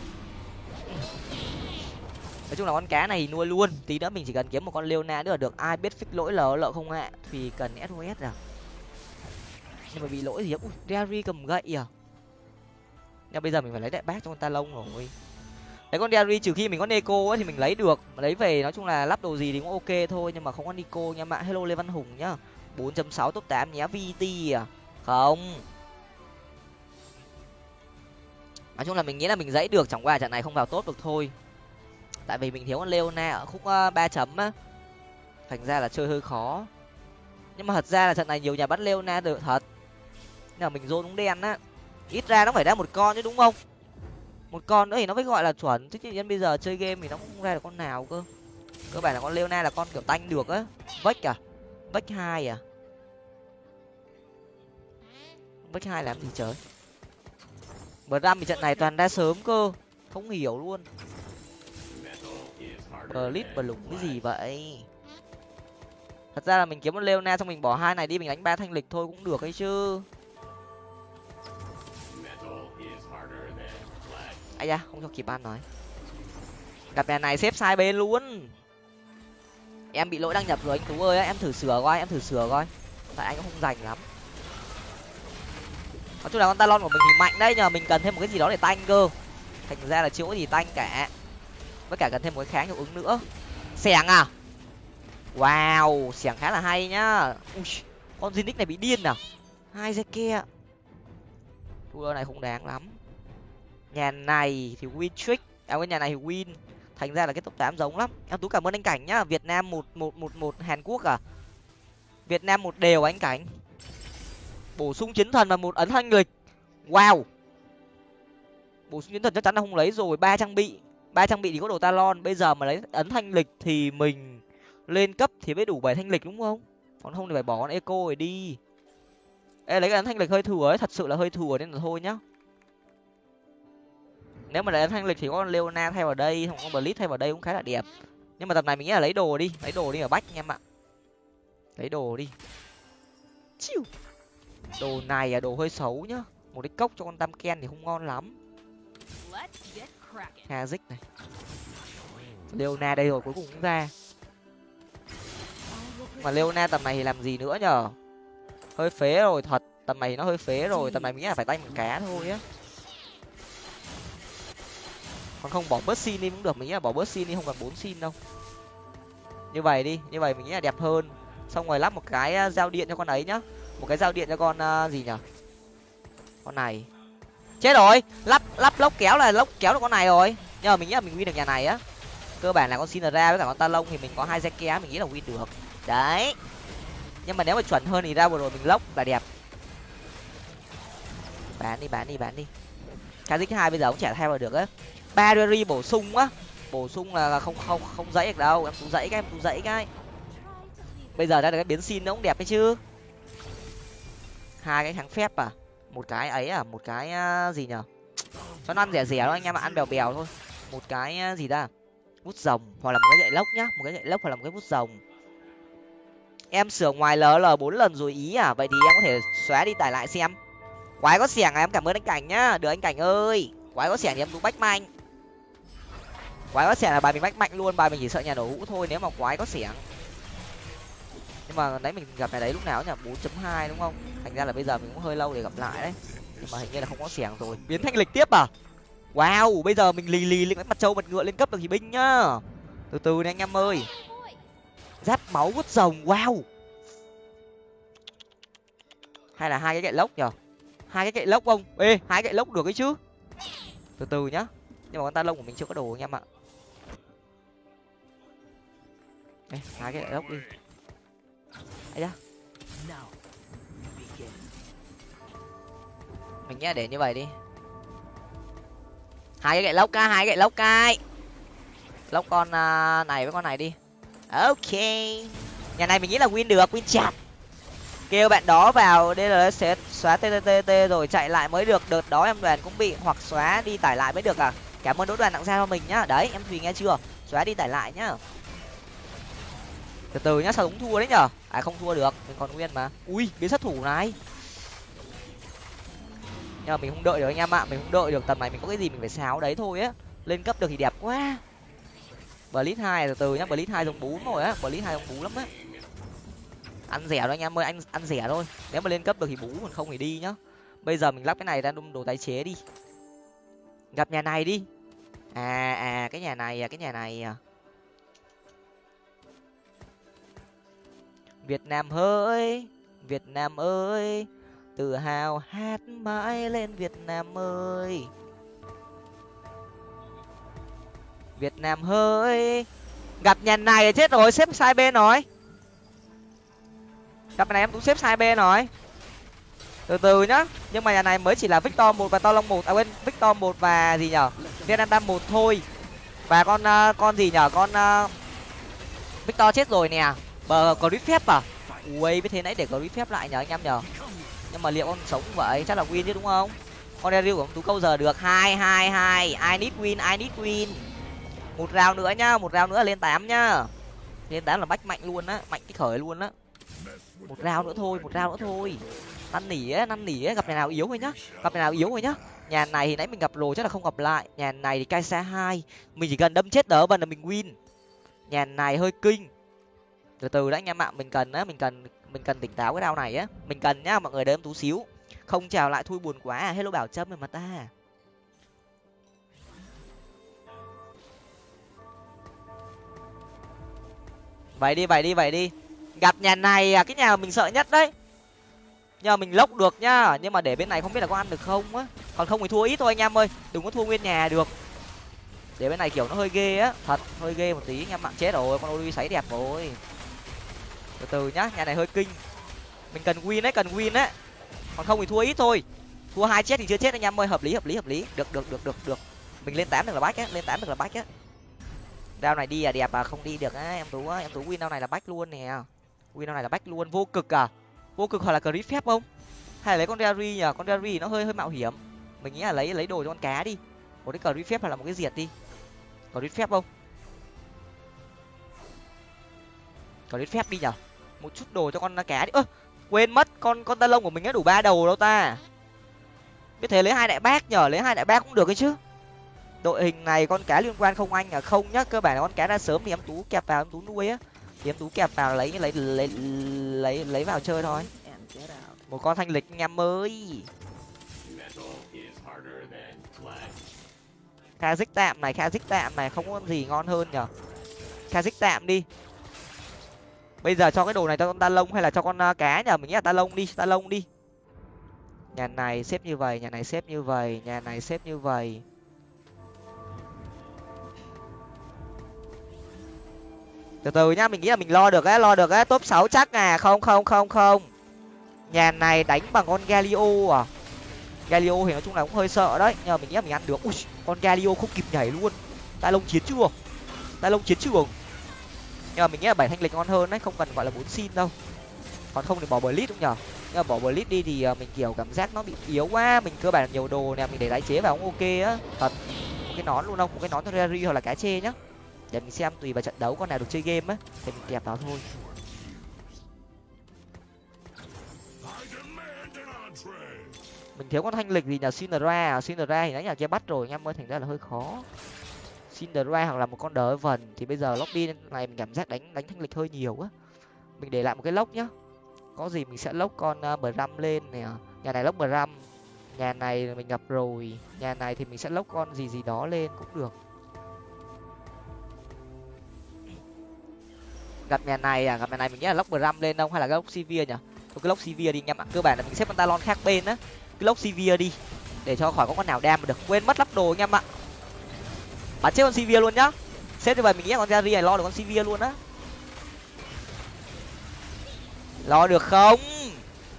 Nói chung là con cá này nuôi luôn, tí nữa mình chỉ cần kiếm một con leona nữa là được. Ai biết fix lỗi lờ lợ không ạ? Thì cần sos à? Nhưng mà bị lỗi gì á ui, Derry cầm gậy à? Nhưng bây giờ mình phải lấy đại bác cho con ta lông rồi. Đấy con Derry trừ khi mình có Neko ấy thì mình lấy được. Mà lấy về nói chung là lắp đồ gì thì cũng ok thôi, nhưng mà không có Nico nha. Bạn hello lê văn hùng nhá. 4.6 top 8 nhé vt à? Không. Nói chung là mình nghĩ là mình dãy được, chẳng qua trận này không vào tốt được thôi. Tại vì mình thiếu con leona ở khúc ờ, ba chấm á. Thành ra là chơi hơi khó. Nhưng mà thật ra là trận này nhiều nhà bắt leona được thật. Nhưng mà mình dôn đúng đen á. Ít ra nó phải ra một con chứ, đúng không? Một con nữa thì nó mới gọi là chuẩn. Chứ nhân bây giờ chơi game thì nó không ra được con nào cơ. Cơ bản là con leona là con kiểu tanh được á. Vách à? Vách hai à? Vách hai làm gì trời? Bờ ram thì trận này toàn ra sớm cơ. Không hiểu luôn. Bờ lít bờ lủng cái gì vậy? Thật ra là mình kiếm một leona xong mình bỏ hai này đi, mình đánh ba thanh lịch thôi cũng được ấy chứ. Ai da, không cho kịp ăn nói. Gặp nhà này xếp sai bên luôn. Em bị lỗi đăng nhập rồi, anh tú ơi, em thử sửa coi, em thử sửa coi. Tại anh cũng không rành lắm nói chung là con talon của mình thì mạnh đấy nhờ mình cần thêm một cái gì đó để tanh cơ. Thành ra là chưa có gì tanh cả. Với cả cần thêm một cái kháng hiệu ứng nữa. Xẻng à? Wow xẻng khá là hay nhá. Ui, con Zinix này bị điên à? Hai dây kia. Thua này không đáng lắm. Nhà này thì win trick. À cái nhà này thì win. Thành ra là cái top tám giống lắm. Em tú cảm ơn anh cảnh nhá. Việt nam một một một một hàn quốc à? Việt nam một đều à anh cảnh? Bổ sung chiến thần và một ấn thanh lịch wow. Bổ sung chiến thần chắc chắn là không lấy rồi. Ba trang bị. Ba trang bị thì có đồ talon. Bây giờ mà lấy ấn thanh lịch thì mình lên cấp thì mới đủ bảy thanh lịch đúng không? Còn không thì phải bỏ con eco rồi đi. Ê, lấy cái ấn thanh lịch hơi thừa ấy. Thật sự là hơi thừa nên là thôi nhá. Nếu mà lấy ấn thanh lịch thì có con leona thay vào đây, không có blitz thay vào đây cũng khá là đẹp. Nhưng mà tập này mình nghĩ là lấy đồ đi. Lấy đồ đi ở bách anh em ạ. Lấy đồ đi. Chiu đồ này à đồ hơi xấu nhá. Một cái cốc cho con tam ken thì không ngon lắm. Hazik này. Leona đây rồi cuối cùng cũng ra. Mà leona tầm này thì làm gì nữa nhở? Hơi phế rồi thật. Tầm này nó hơi phế rồi tầm này mình nghĩ là phải tay một cá thôi á. Còn không bỏ bớt xin đi cũng được. Mình nghĩ là bỏ bớt xin đi không cần bốn xin đâu. Như vậy đi như vậy mình nghĩ là đẹp hơn. Xong rồi lắp một cái giao điện cho con ấy nhá một cái giao điện cho con uh, gì nhở? Con này. Chết rồi! Lắp lắp lốc kéo là lốc kéo được con này rồi. Nhưng mà mình nghĩ là mình win được nhà này á. Cơ bản là con xin ra với cả con Talon thì mình có hai xe kéo mình nghĩ là win được. Đấy. Nhưng mà nếu mà chuẩn hơn thì ra vừa rồi mình lốc là đẹp. Bán đi bán đi bán đi. Kazik hai bây giờ cũng chả theo vào được á. Ba bổ sung á. Bổ sung là không không không dãy được đâu. Em tú dãy cái em tú dãy cái. Bây giờ ra được cái biến xin nó cũng đẹp đấy chứ hai cái kháng phép à? Một cái ấy à? Một cái à, gì nhở? Cho nó ăn rẻ rẻ thôi anh em ạ, ăn bèo bèo thôi. Một cái à, gì ta? Vút rồng hoặc là một cái gậy lốc nhá. Một cái gậy lốc hoặc là một cái vút rồng. Em sửa ngoài ll bốn lần rồi ý à? Vậy thì em có thể xóa đi tải lại xem. Quái có xẻng à? Em cảm ơn anh cảnh nhá. Được anh cảnh ơi. Quái có xẻng thì em cũng bách mạnh. Quái có xẻng là bài mình bách mạnh luôn. Bài mình chỉ sợ nhà đổ hũ thôi. Nếu mà quái có xẻng nhưng mà đấy mình gặp này đấy lúc nào nhỉ? bốn chấm hai đúng không? Thành ra là bây giờ mình cũng hơi lâu để gặp lại đấy. Nhưng mà hình như là không có xẻng rồi. Biến thanh lịch tiếp à? Wow, bây giờ mình lì lì lên mặt trâu mặt ngựa lên cấp được thì binh nhá. Từ từ nè anh em ơi. Giáp máu vút rồng, wow. Hay là hai cái gậy lốc nhở hai cái gậy lốc không? Ê, hai gậy lốc được ấy chứ. Từ từ nhá. Nhưng mà con ta lông của mình chưa có đồ anh em ạ. Ê, hai cái gậy lốc đi da mình nghĩ để như vậy đi. Hai cái gậy lốc ca hai gậy lốc cai lốc con uh, này với con này đi. Ok. Nhà này mình nghĩ là win được win chặt. Kêu bạn đó vào đây là sẽ xóa tttt rồi chạy lại mới được. Đợt đó em đoàn cũng bị hoặc xóa đi tải lại mới được à. Cảm ơn đỗ đoàn tặng ra cho mình nhá. Đấy em thùy nghe chưa? Xóa đi tải lại nhá từ từ nhá, sao đúng thua đấy nhở? À không thua được, mình còn nguyên mà. Ui, biến sát thủ này. Nhưng mà mình không đợi được anh em ạ, mình không đợi được. Tầm này mình có cái gì mình phải xáo đấy thôi á. Lên cấp được thì đẹp quá. Blitz hai, từ từ nhá, blitz hai giống bún rồi á. Blitz hai giống bún lắm á. Ăn rẻ thôi anh em ơi, anh ăn rẻ thôi. Nếu mà lên cấp được thì bú còn không thì đi nhá. Bây giờ mình lắp cái này ra đun đồ tái chế đi. Gặp nhà này đi. À à cái nhà này à cái nhà này à. Việt nam ơi việt nam ơi tự hào hát mãi lên việt nam ơi. Việt nam ơi gặp nhà này chết rồi xếp sai bên rồi gặp này em cũng xếp sai bên rồi từ từ nhá nhưng mà nhà này mới chỉ là victor một và to long một à quên victor một và gì nhở? Việt nam một thôi. Và con uh, con gì nhở? Con uh, victor chết rồi nè bờ có rít phép à? Ui biết thế nãy để có rít phép lại nhờ anh em nhờ. nhưng mà liệu con sống vậy? Chắc là win chứ, đúng không? Con Daryl của ông tú câu giờ được hai hai hai. I need win, i need win. Một rào nữa nhá, một rào nữa lên tám nhá. Lên tám là bách mạnh luôn á, mạnh cái khởi luôn á. Một rào nữa thôi, một rào nữa thôi. Năn nỉ á, năn nỉ á, gặp này nào yếu thôi nhá. Gặp này nào yếu thôi nhá. Nhà này thì nãy mình gặp rồi, chắc là không gặp lại. Nhà này thì cai xa hai. Mình chỉ cần đâm chết đỡ và là mình win. Nhà này hơi kinh từ từ đã anh em ạ, mình cần á, mình cần mình cần tỉnh táo cái đao này á. Mình cần nhá, mọi người đếm tú xíu. Không chào lại thui buồn quá à. Hello bảo trâm rồi mà ta. Vậy đi vậy đi vậy đi. Gặp nhà này à cái nhà mình sợ nhất đấy. Nhờ mình lốc được nhá, nhưng mà để bên này không biết là có ăn được không á. Còn không thì thua ít thôi anh em ơi, đừng có thua nguyên nhà được. Để bên này kiểu nó hơi ghê á, thật, hơi ghê một tí anh em mạng chết rồi, con ôi sấy đẹp rồi từ từ nhá, nhà này hơi kinh. Mình cần win đấy cần win đấy còn không thì thua ít thôi. Thua hai chết thì chưa chết anh em ơi, hợp lý hợp lý hợp lý. Được được được được được. Mình lên tám được là bách á, lên tám được là bách á. Đao này đi à đẹp à không đi được á, em tú á, em tú win đao này là bách luôn nè. Win đao này là bách luôn, vô cực à. Vô cực hoặc là clip phép không? Hay là lấy con Derry nhờ con Derry nó hơi hơi mạo hiểm. Mình nghĩ là lấy lấy đồ cho con cá đi. Một cái clip phép hoặc là một cái diệt đi. Clip phép không? Clip phép đi nhở một chút đồ cho con cá đi. Ơ, quên mất, con con ta lông của mình đã đủ ba đầu đâu ta. Biết thế lấy hai đại bác nhở lấy hai đại bác cũng được ấy chứ. Đội hình này con cá liên quan không anh à? Không nhá, cơ bản là con cá ra sớm thì em tú kẹp vào em tú nuôi á. Thì em tú kẹp vào lấy lấy lấy lấy lấy vào chơi thôi. Một con thanh lịch anh em mới kha dích tạm này, kha dích tạm này, không có gì ngon hơn nhở kha dích tạm đi bây giờ cho cái đồ này cho con ta lông hay là cho con à, cá nhờ mình nghĩ là ta lông đi, ta lông đi. Nhà này xếp như vậy, nhà này xếp như vậy, nhà này xếp như vậy. Từ từ nhá, mình nghĩ là mình lo được á, lo được á. Top sáu chắc à? Không không không không. Nhà này đánh bằng con galio à? Galio thì nói chung là cũng hơi sợ đấy. Nhưng mà mình nghĩ là mình ăn được. Ui, con galio không kịp nhảy luôn. Ta lông chiến chưa ta lông chiến trường nhưng mà mình nghĩ là bảy thanh lịch ngon hơn đấy, không cần gọi là bốn xin đâu. Còn không thì bỏ blitz cũng nhở nhưng mà bỏ blitz đi thì à, mình kiểu cảm giác nó bị yếu quá, mình cơ bản nhiều đồ nè, mình để tái chế vào cũng ok á. Thật, một cái nón luôn không, một cái nón cho hoặc là cá chê nhá. Để mình xem tùy vào trận đấu con nào được chơi game á, thì mình kẹp vào thôi. Mình thiếu con thanh lịch gì nhờ Cinderella à? Thì nãy nhà kia bắt rồi, anh em ơi, thành ra là hơi khó. Cinderella hoặc là một con đỡ vần thì bây giờ lobby này mình cảm giác đánh đánh thanh lịch hơi nhiều á. Mình để lại một cái lốc nhá. Có gì mình sẽ lốc con uh, bram lên nè à. nhà này lốc bram nhà này mình gặp rồi. Nhà này thì mình sẽ lốc con gì gì đó lên cũng được. Gặp nhà này à? Gặp nhà này mình nghĩ là lốc bram lên không? Hay là lốc sivir nhỉ? Cái lốc sivir đi anh em ạ cơ bản là mình xếp con talon khác bên á. Cái lốc sivir đi để cho khỏi có con nào đam mà được. Quên mất lắp đồ anh em ạ bắn chết con sivir luôn nhá. Xếp như vậy mình nghĩ con jari này lo được con sivir luôn á. Lo được không?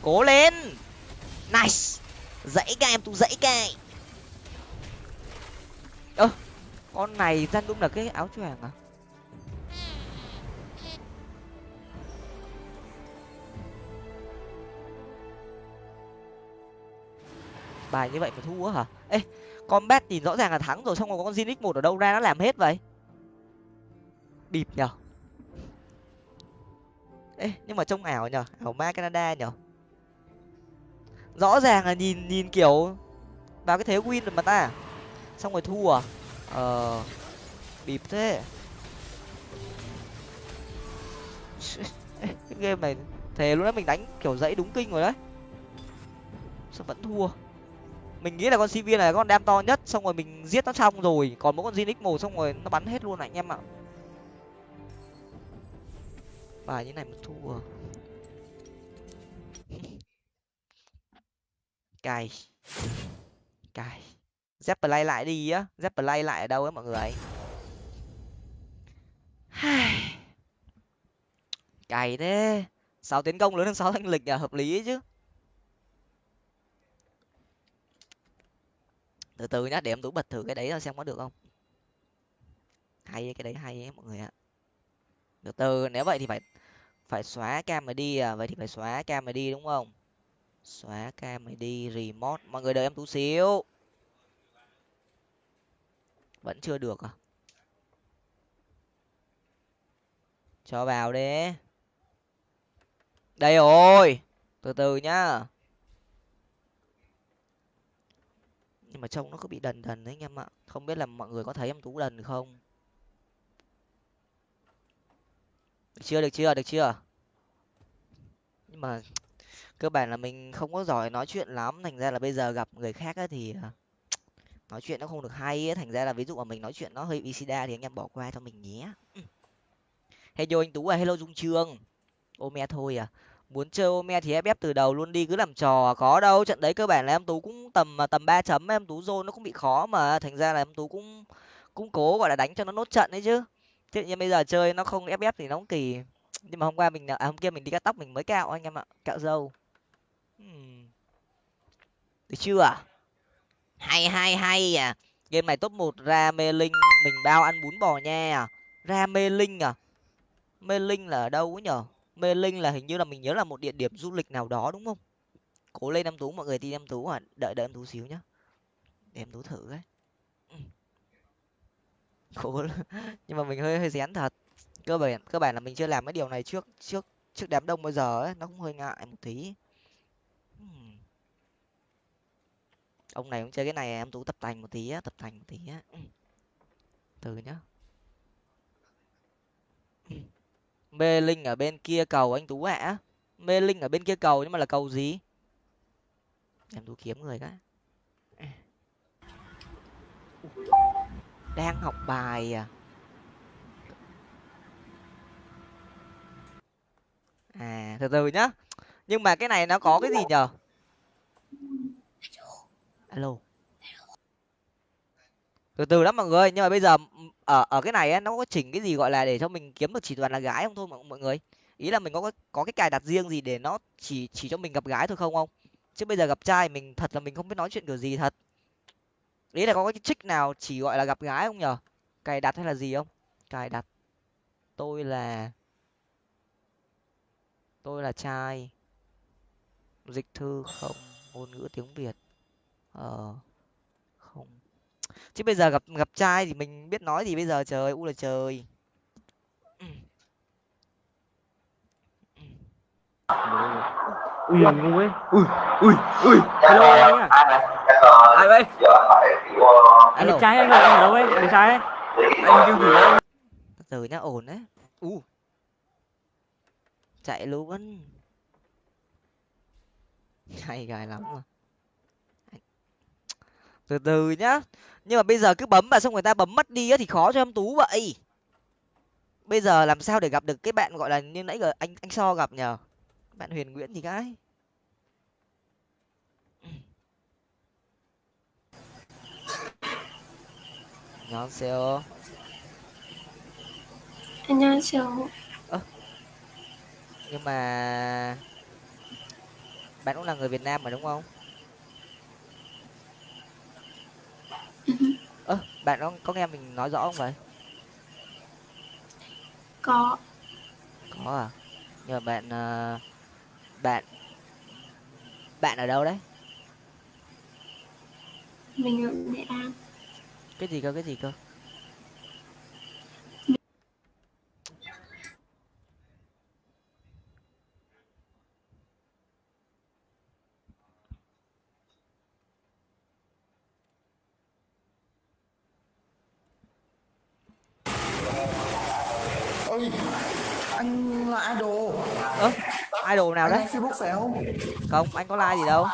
Cố lên. Nice. Dãy ca em tụ dãy ca ơ, con này dân đúng là cái áo choàng à? Bài như vậy mà thua hả? Ê combat thì rõ ràng là thắng rồi, xong rồi có con Zinix một ở đâu ra nó làm hết vậy? Bịp nhở ê, nhưng mà trông ảo nhở ảo ma canada nhở rõ ràng là nhìn nhìn kiểu, vào cái thế win rồi mà ta. Xong rồi thua à? ờ bịp thế. Cái game này, thề luôn đấy mình đánh kiểu dãy đúng kinh rồi đấy. Sao vẫn thua? Mình nghĩ là con cv này là con đam to nhất, xong rồi mình giết nó xong rồi, còn mỗi con zinix một xong rồi nó bắn hết luôn anh em ạ. Bài như này mà thua. Cài. Cài. Dép play lại đi á. Dép play lại ở đâu á mọi người? Cày thế. Sáu tiến công lớn hơn sáu thanh lịch là hợp lý chứ. Từ từ nhá, để em tú bật thử cái đấy ra xem có được không. Hay cái đấy hay ấy, mọi người ạ. Từ từ, nếu vậy thì phải phải xóa cam mà đi à. Vậy thì phải xóa cam mà đi, đúng không? Xóa cam mà đi, remote. Mọi người đợi em tú xíu. Vẫn chưa được à? Cho vào đi. Đây rồi. Từ từ nhá. Nhưng mà trông nó cứ bị đần đần đấy anh em ạ. Không biết là mọi người có thấy em tú đần không? Được chưa được chưa được chưa? Nhưng mà cơ bản là mình không có giỏi nói chuyện lắm. Thành ra là bây giờ gặp người khác ấy thì à, nói chuyện nó không được hay ấy. thành ra là ví dụ mà mình nói chuyện nó hơi visida thì anh em bỏ qua cho mình nhé. Ừ. Hello anh tú à hello dung trương. Ome thôi à muốn chơi ome thì ép ép từ đầu luôn đi cứ làm trò à, có đâu. Trận đấy cơ bản là em tú cũng tầm à, tầm ba chấm em tú rô nó cũng bị khó mà thành ra là em tú cũng cũng cố gọi là đánh cho nó nốt trận đấy chứ. Thế nhưng bây giờ chơi nó không ép ép thì nó cũng kỳ. Nhưng mà hôm qua mình à, hôm kia mình đi cắt tóc mình mới cạo anh em ạ cạo râu hmm. được chưa? À hay hay hay à game này top một ra mê linh mình bao ăn bún bò nha. Ra mê linh à? Mê linh là ở đâu ấy nhở? Mê linh là hình như là mình nhớ là một địa điểm du lịch nào đó, đúng không? Cố lên em tú, mọi người tin em tú à đợi đợi em tú xíu nhá. Để em tú thử cái ừ. cố nhưng mà mình hơi hơi rén thật. Cơ bản cơ bản là mình chưa làm cái điều này trước trước trước đám đông bao giờ ấy. Nó cũng hơi ngại một tí. Ừ. Ông này cũng chơi cái này, em tú tập tành một tí á, tập tành một tí á. Ừ. Từ nhá. Mê linh ở bên kia cầu anh tú ạ. Mê linh ở bên kia cầu nhưng mà là cầu gì? Em tú kiếm người cái đang học bài à? À từ từ nhá. Nhưng mà cái này nó có cái gì nhở alo từ từ lắm mọi người nhưng mà bây giờ ở ở cái này ấy, nó có chỉnh cái gì gọi là để cho mình kiếm được chỉ toàn là gái không thôi mọi, mọi người? Ý là mình có có cái cài đặt riêng gì để nó chỉ chỉ cho mình gặp gái thôi không không? Chứ bây giờ gặp trai mình thật là mình không biết nói chuyện kiểu gì thật. Ý là có cái trích nào chỉ gọi là gặp gái không nhở? Cài đặt hay là gì không? Cài đặt. Tôi là tôi là trai. Dịch thư không ngôn ngữ tiếng việt. Ờ chứ bây giờ gặp gặp trai thì mình biết nói gì bây giờ trời u là trời. Ui ngu ấy. Ui ui ui. Hello anh à? Ai vậy? Anh đẹp trai anh rồi anh ở đâu ấy? Đẹp trai ấy. Anh kêu gì đấy từ nhá ổn đấy. U. Chạy luôn hay gài lắm mà từ từ nhá. Nhưng mà bây giờ cứ bấm mà xong người ta bấm mất đi á thì khó cho em tú vậy. Bây giờ làm sao để gặp được cái bạn gọi là như nãy giờ anh anh so gặp nhờ? Bạn huyền nguyễn thì cái. Nhóm co anh co nhưng mà bạn cũng là người việt nam mà đúng không? ơ bạn có có nghe mình nói rõ không vậy? Có. Có à? Mà bạn ờ, bạn bạn ở đâu đấy? Mình ở nghệ an. Cái gì cơ cái gì cơ ơi anh là idol ơ idol nào đấy facebook không? Không anh có like gì đâu.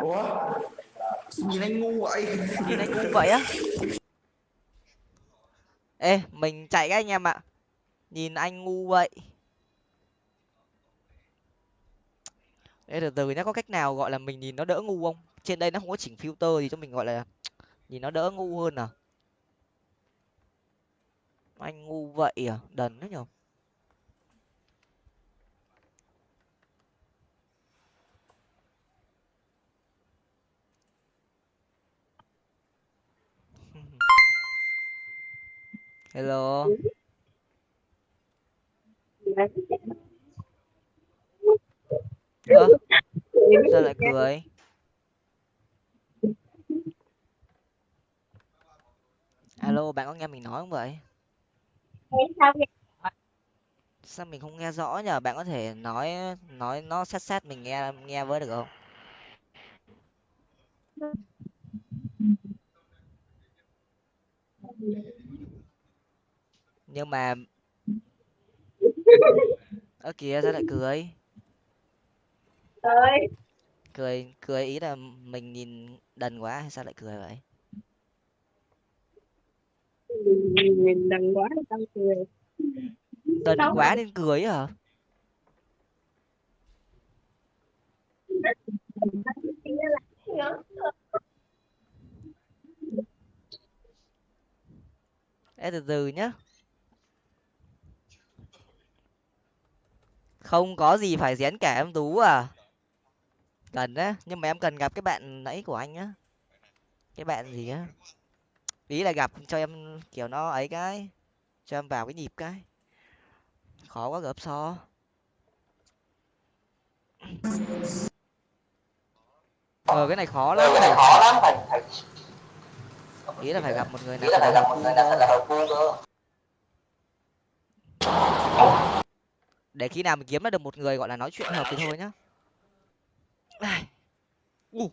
Ủa? Nhìn anh ngu vậy. Nhìn anh ngu vậy á. Ê mình chạy các anh em ạ. Nhìn anh ngu vậy. Ê từ từ nhá có cách nào gọi là mình nhìn nó đỡ ngu không? Trên đây nó không có chỉnh filter gì cho mình gọi là nhìn nó đỡ ngu hơn à? Anh ngu vậy à? Đần đấy nhở hello. Ơ sao lại cười? Alo, bạn có nghe mình nói không vậy? Sao mình không nghe rõ nhở bạn có thể nói nói, nó sát sát mình nghe nghe với được không? Nhưng mà ơ kìa sao lại cười? Cười cười ý là mình nhìn đần quá hay sao lại cười vậy? Mình đần quá tao cười? Đần quá nên cười hả? Ê, từ từ nhá không có gì phải rén cả em tú à. Cần á nhưng mà em cần gặp cái bạn nãy của anh á. Cái bạn gì á. Ý là gặp cho em kiểu nó ấy cái cho em vào cái nhịp cái. Khó quá gấp so. Ờ cái này khó lắm phải ý là phải gặp một người nào phải là hợp cơ để khi nào mình kiếm ra được một người gọi là nói chuyện hợp thì thôi nhá Ai. U.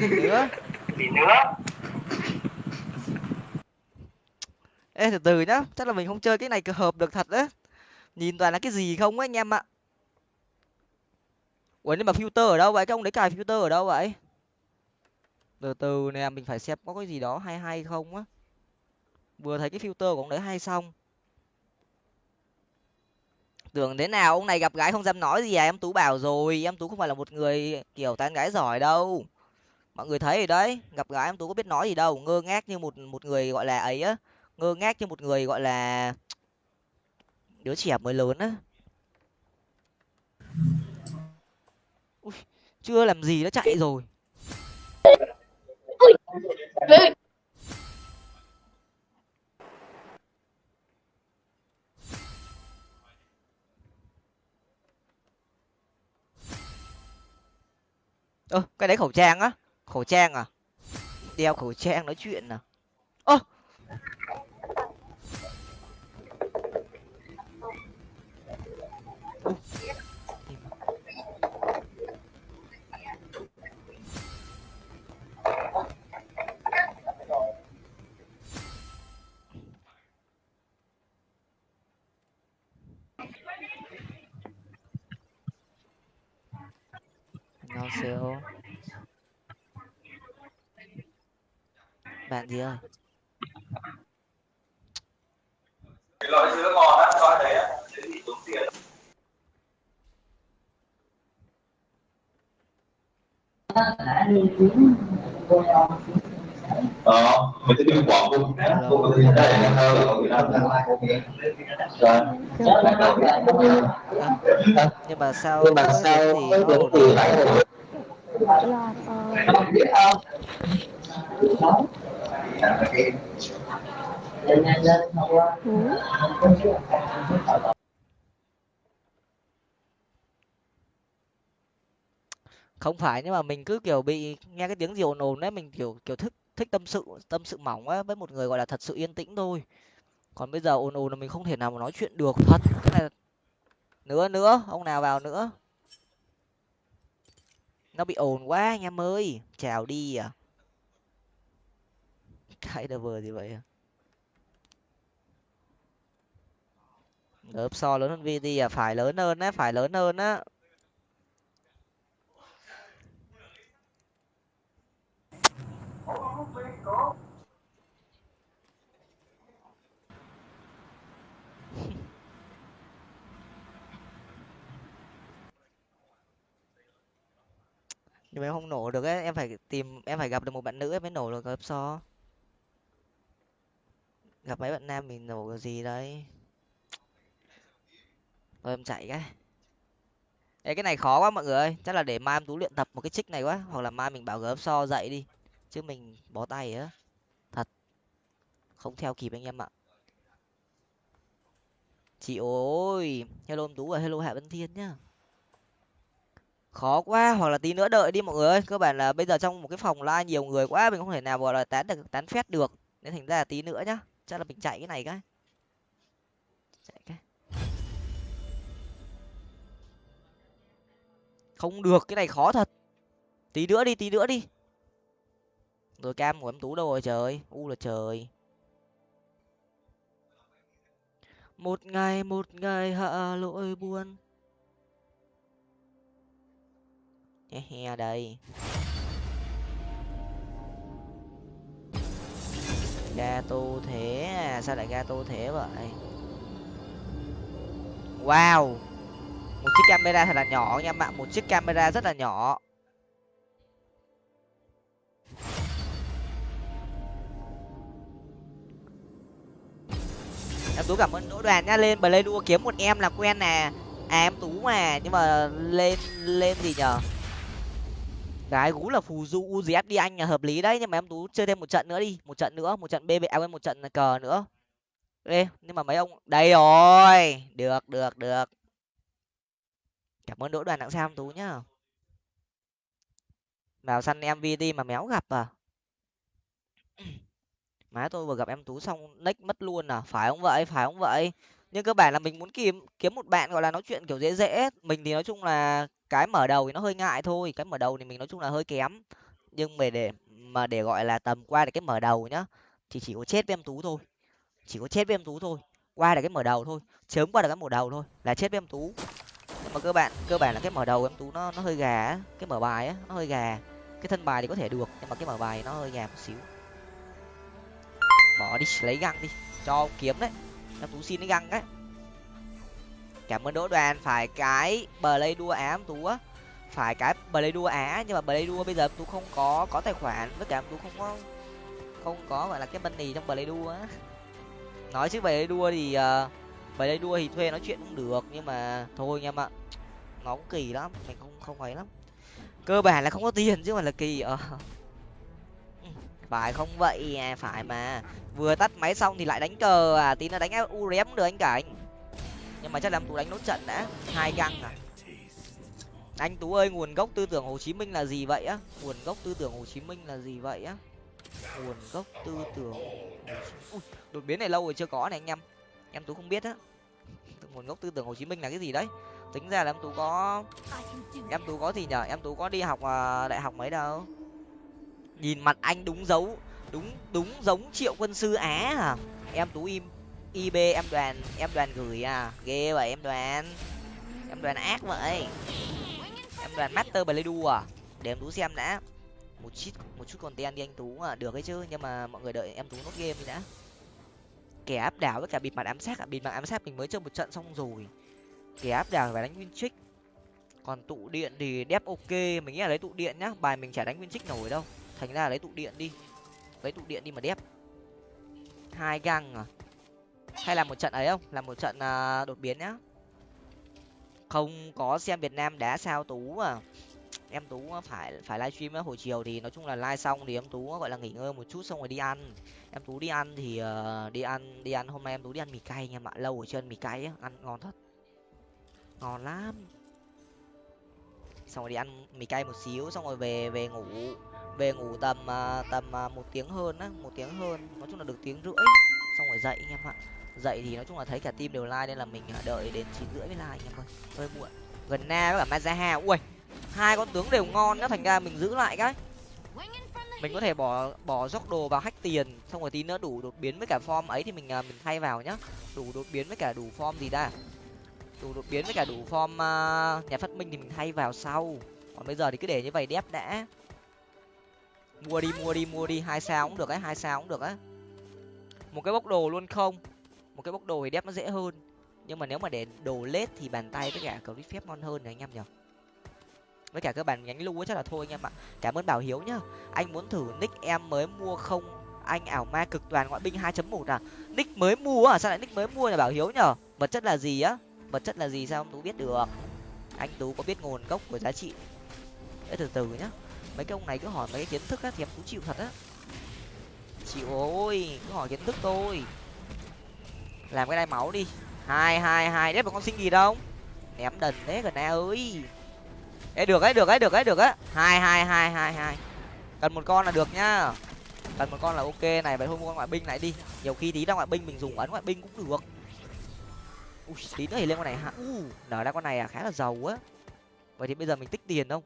nữa gì nữa ê từ từ nhá chắc là mình không chơi cái này cơ hợp được thật đấy nhìn toàn là cái gì không ấy anh em ạ? Ủa, nhưng mà filter ở đâu vậy? Cái ông đấy cài filter ở đâu vậy? Từ từ nè, mình phải xem có cái gì đó hay hay không á. Vừa thấy cái filter của ông đấy hay xong. Tưởng thế nào, ông này gặp gái không dám nói gì à? Em tú bảo rồi, em tú không phải là một người kiểu tán gái giỏi đâu. Mọi người thấy rồi đấy, gặp gái em tú có biết nói gì đâu. Ngơ ngác như một một người gọi là ấy á. Ngơ ngác như một người gọi là đứa trẻ mới lớn á. Ui, chưa làm gì nó chạy rồi. Ơ cái đấy khẩu trang á. Khẩu trang à? Đeo khẩu trang nói chuyện à? Ơ! 안녕하세요. bạn gì ơi cái loại sữa ngon á loại đấy á Ờ mình sẽ đi quảng không không có gì đây là thơ ở Việt Nam à, nhưng mà sao nhưng mà sao thì nó ổn là ờ, không phải, nhưng mà mình cứ, kiểu, bị nghe cái tiếng gì ồn ồn đấy, mình, kiểu kiểu thích thích tâm sự tâm sự mỏng á với một người, gọi là, thật sự yên tĩnh thôi. Còn bây giờ ồn ồn là mình không thể nào mà nói chuyện được, thật. Cái này nữa nữa, ông nào vào nữa? Nó bị ồn quá anh em ơi. Chào đi à. Cái đờ vừa gì vậy à? So lớn hơn vt à phải lớn hơn á, phải lớn hơn á. nhưng mà em không nổ được ấy em phải tìm em phải gặp được một bạn nữ em mới nổ được gặp so. Gặp mấy bạn nam mình nổ cái gì đấy. Thôi em chạy cái. Ê, cái này khó quá mọi người ơi chắc là để mai em tú luyện tập một cái trích này quá hoặc là mai mình bảo gớp so dậy đi chứ mình bó tay á. Thật. Không theo kịp anh em ạ. Chị ơi hello tú và hello hạ vân thiên nhá. Khó quá, hoặc là tí nữa đợi đi mọi người ơi. Cơ bản là bây giờ trong một cái phòng live nhiều người quá, mình không thể nào gọi là tán được, tán phét được. Nên thành ra là tí nữa nhá. Chắc là mình chạy cái này cái. Chạy cái. Không được, cái này khó thật. Tí nữa đi, tí nữa đi rồi cam của em tú đâu rồi trời? U là trời. Một ngày một ngày hạ lỗi buồn. He he, đây. Gato thế à? Sao lại ga tô thế vậy? Wow! Một chiếc camera thật là nhỏ nha bạn. Một chiếc camera rất là nhỏ. Em tú cảm ơn đỗ đoàn nhá lên play đua kiếm một em là quen nè. À em tú mà, nhưng mà lên lên gì nhở? Cái gú là phù du uzf đi anh là hợp lý đấy, nhưng mà em tú chơi thêm một trận nữa đi. Một trận nữa, một trận bb à quên, một trận cờ nữa. Ê, nhưng mà mấy ông, đây rồi. Được được được. Cảm ơn đỗ đoàn đặng sao em tú nhá. Vào săn em mà méo gặp à? Má tôi vừa gặp em tú xong nick mất luôn à phải không vậy? Phải không vậy? Nhưng cơ bản là mình muốn kiếm kiếm một bạn gọi là nói chuyện kiểu dễ dễ mình thì nói chung là cái mở đầu thì nó hơi ngại thôi, cái mở đầu thì mình nói chung là hơi kém. Nhưng mà để mà để gọi là tầm qua được cái mở đầu nhá, thì chỉ có chết với em tú thôi. Chỉ có chết với em tú thôi, qua được cái mở đầu thôi, chớm qua được cái mở đầu thôi là chết với em tú. Nhưng mà cơ bản cơ bản là cái mở đầu em tú nó nó hơi gà cái mở bài á nó hơi gà. Cái thân bài thì có thể được, nhưng mà cái mở bài nó hơi gà một xíu bỏ đi lấy găng đi. Cho ông kiếm đấy. Em tú xin cái găng đấy. Cảm ơn đỗ đoàn. Phải cái bờ lây đua á em tú á. Phải cái bờ lây đua á nhưng mà bờ lây đua bây giờ em tú không có có tài khoản. Với cả em tú không có không có gọi là cái money trong bờ lây đua á. Nói chứ bờ lây đua thì uh, bờ lây đua thì thuê nói chuyện cũng được nhưng mà thôi anh em ạ. Nó cũng kỳ lắm. Mình không không ấy lắm. Cơ bản là không có tiền chứ mà là kỳ ờ phải không? Vậy à phải mà. Vừa tắt máy xong thì lại đánh cờ à. Tí nó đánh urem cũng được anh cảnh. Nhưng mà chắc là tú đánh nốt trận đã. Hai găng à. Anh tú ơi nguồn gốc tư tưởng hồ chí minh là gì vậy á? Nguồn gốc tư tưởng hồ chí minh là gì vậy á? Nguồn gốc tư tưởng Ui, đột biến này lâu rồi chưa có này anh em. Em tú không biết á. Nguồn gốc tư tưởng hồ chí minh là cái gì đấy? Tính ra là em tú có em tú có gì nhở em tú có đi học uh, đại học mấy đâu nhìn mặt anh đúng dấu, đúng đúng giống triệu quân sư á à em tú im ib em đoàn em đoàn gửi à. Ghê vậy, em đoàn. Em đoàn ác vậy. Em đoàn master blade à? Để em tú xem đã. Một chút một chút content đi anh tú à được ấy chứ, nhưng mà mọi người đợi em tú nốt game đi đã. Kẻ áp đảo với cả bịt mặt ám sát à? Bịt mặt ám sát mình mới chơi một trận xong rồi. Kẻ áp đảo phải đánh nguyên trích còn tụ điện thì đép ok, mình nghĩ là lấy tụ điện nhá. Bài mình chả đánh nguyên trích nổi đâu thành ra lấy tụ điện đi. Lấy tụ điện đi mà đép. Hai găng à? Hay là một trận ấy không? Làm một trận uh, đột biến nhá. Không có xem việt nam đá sao tú à. Em tú phải phải livestream hồi chiều thì nói chung là live xong thì em tú gọi là nghỉ ngơi một chút xong rồi đi ăn. Em tú đi ăn thì uh, đi ăn đi ăn. Hôm nay em tú đi ăn mì cay nha ạ. Lâu ở trên mì cay á. Ăn ngon thật. Ngon lắm. Xong rồi đi ăn mì cay một xíu xong rồi về về ngủ về ngủ tầm à, tầm à, một tiếng hơn á một tiếng hơn nói chung là được tiếng rưỡi. Xong rồi dậy anh em ạ. Dậy thì nói chung là thấy cả team đều like nên là mình à, đợi đến chín rưỡi mới like anh em ơi. Hơi muộn. Gần na với cả mazaha. Ui hai con tướng đều ngon nhá thành ra mình giữ lại cái. Mình có thể bỏ bỏ dốc đồ vào hack tiền xong rồi tí nữa đủ đột biến với cả form ấy thì mình mình thay vào nhá. Đủ đột biến với cả đủ form gì ta? Đủ đột biến với cả đủ form uh, nhà phát minh thì mình thay vào sau. Còn bây giờ thì cứ để như vậy đép đã mua đi mua đi mua đi. Hai sao cũng được ấy, hai sao cũng được á một cái bốc đồ luôn không? Một cái bốc đồ thì đép nó dễ hơn. Nhưng mà nếu mà để đồ lết thì bàn tay với cả cầu phép ngon hơn này, anh em nhở với cả các bạn nhánh lu chắc là thôi, anh em ạ. Cảm ơn bảo hiếu nhá. Anh muốn thử nick em mới mua không? Anh ảo ma cực toàn ngoại binh 2.1 à? Nick mới mua à sao lại nick mới mua là bảo hiếu nhở vật chất là gì á? Vật chất là gì sao không tú biết được? Anh tú có biết nguồn gốc của giá trị? Để từ từ nhá mấy cái ông này cứ hỏi mấy cái kiến thức á thì em cũng chịu thật á. Chịu ôi cứ hỏi kiến thức tôi. làm cái đai máu đi. Hai hai hai đấy mà con sinh gì đâu? Ném đần thế gần na ơi. Ê, được ấy được ấy được ấy được á. hai hai hai hai hai. Cần một con là được nhá. Cần một con là ok này vậy thôi mua con ngoại binh lại đi. Nhiều khi tí ra ngoại binh mình dùng ấn ngoại binh cũng được. Ui tí nữa thì lên con này hả u nở ra con này à khá là giàu á. Vậy thì bây giờ mình tích tiền không?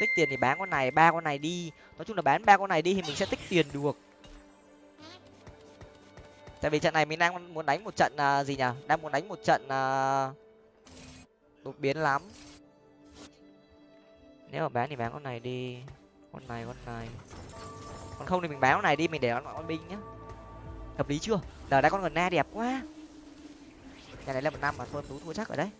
Tích tiền thì bán con này ba con này đi. Nói chung là bán ba con này đi thì mình sẽ tích tiền được. Tại vì trận này mình đang muốn đánh một trận uh, gì nhỉ? Đang muốn đánh một trận uh, đột biến lắm. Nếu mà bán thì bán con này đi. Con này con này. Còn không thì mình bán con này đi mình để con con binh nhá. Hợp lý chưa? Giờ đã con gần na đẹp quá. Nhà này là một năm mà thôi tú thua chắc rồi đấy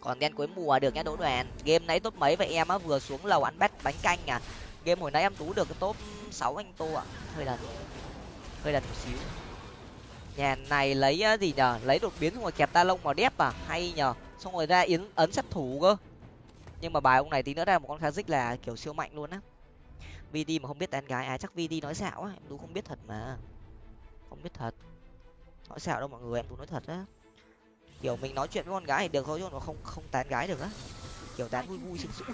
còn đen cuối mùa được nhá đỗ đoàn. Game nãy top mấy vậy em á? Vừa xuống lầu ăn bát bánh canh à? Game hồi nãy em tú được top sáu anh tô ạ. Hơi lần hơi lần một xíu. Nhà này lấy gì nhở lấy đột biến xong rồi kẹp ta lông vào đép à? Hay nhở xong rồi ra yến, ấn sát thủ cơ. Nhưng mà bài ông này tí nữa ra một con kha dích là kiểu siêu mạnh luôn á. Vd mà không biết tán gái à chắc vd nói xạo á. Em tú không biết thật mà. Không biết thật. Nói xạo đâu mọi người, em tú nói thật á kiểu mình nói chuyện với con gái thì được thôi chứ nó không không tán gái được á. Kiểu tán vui vui sướng sướng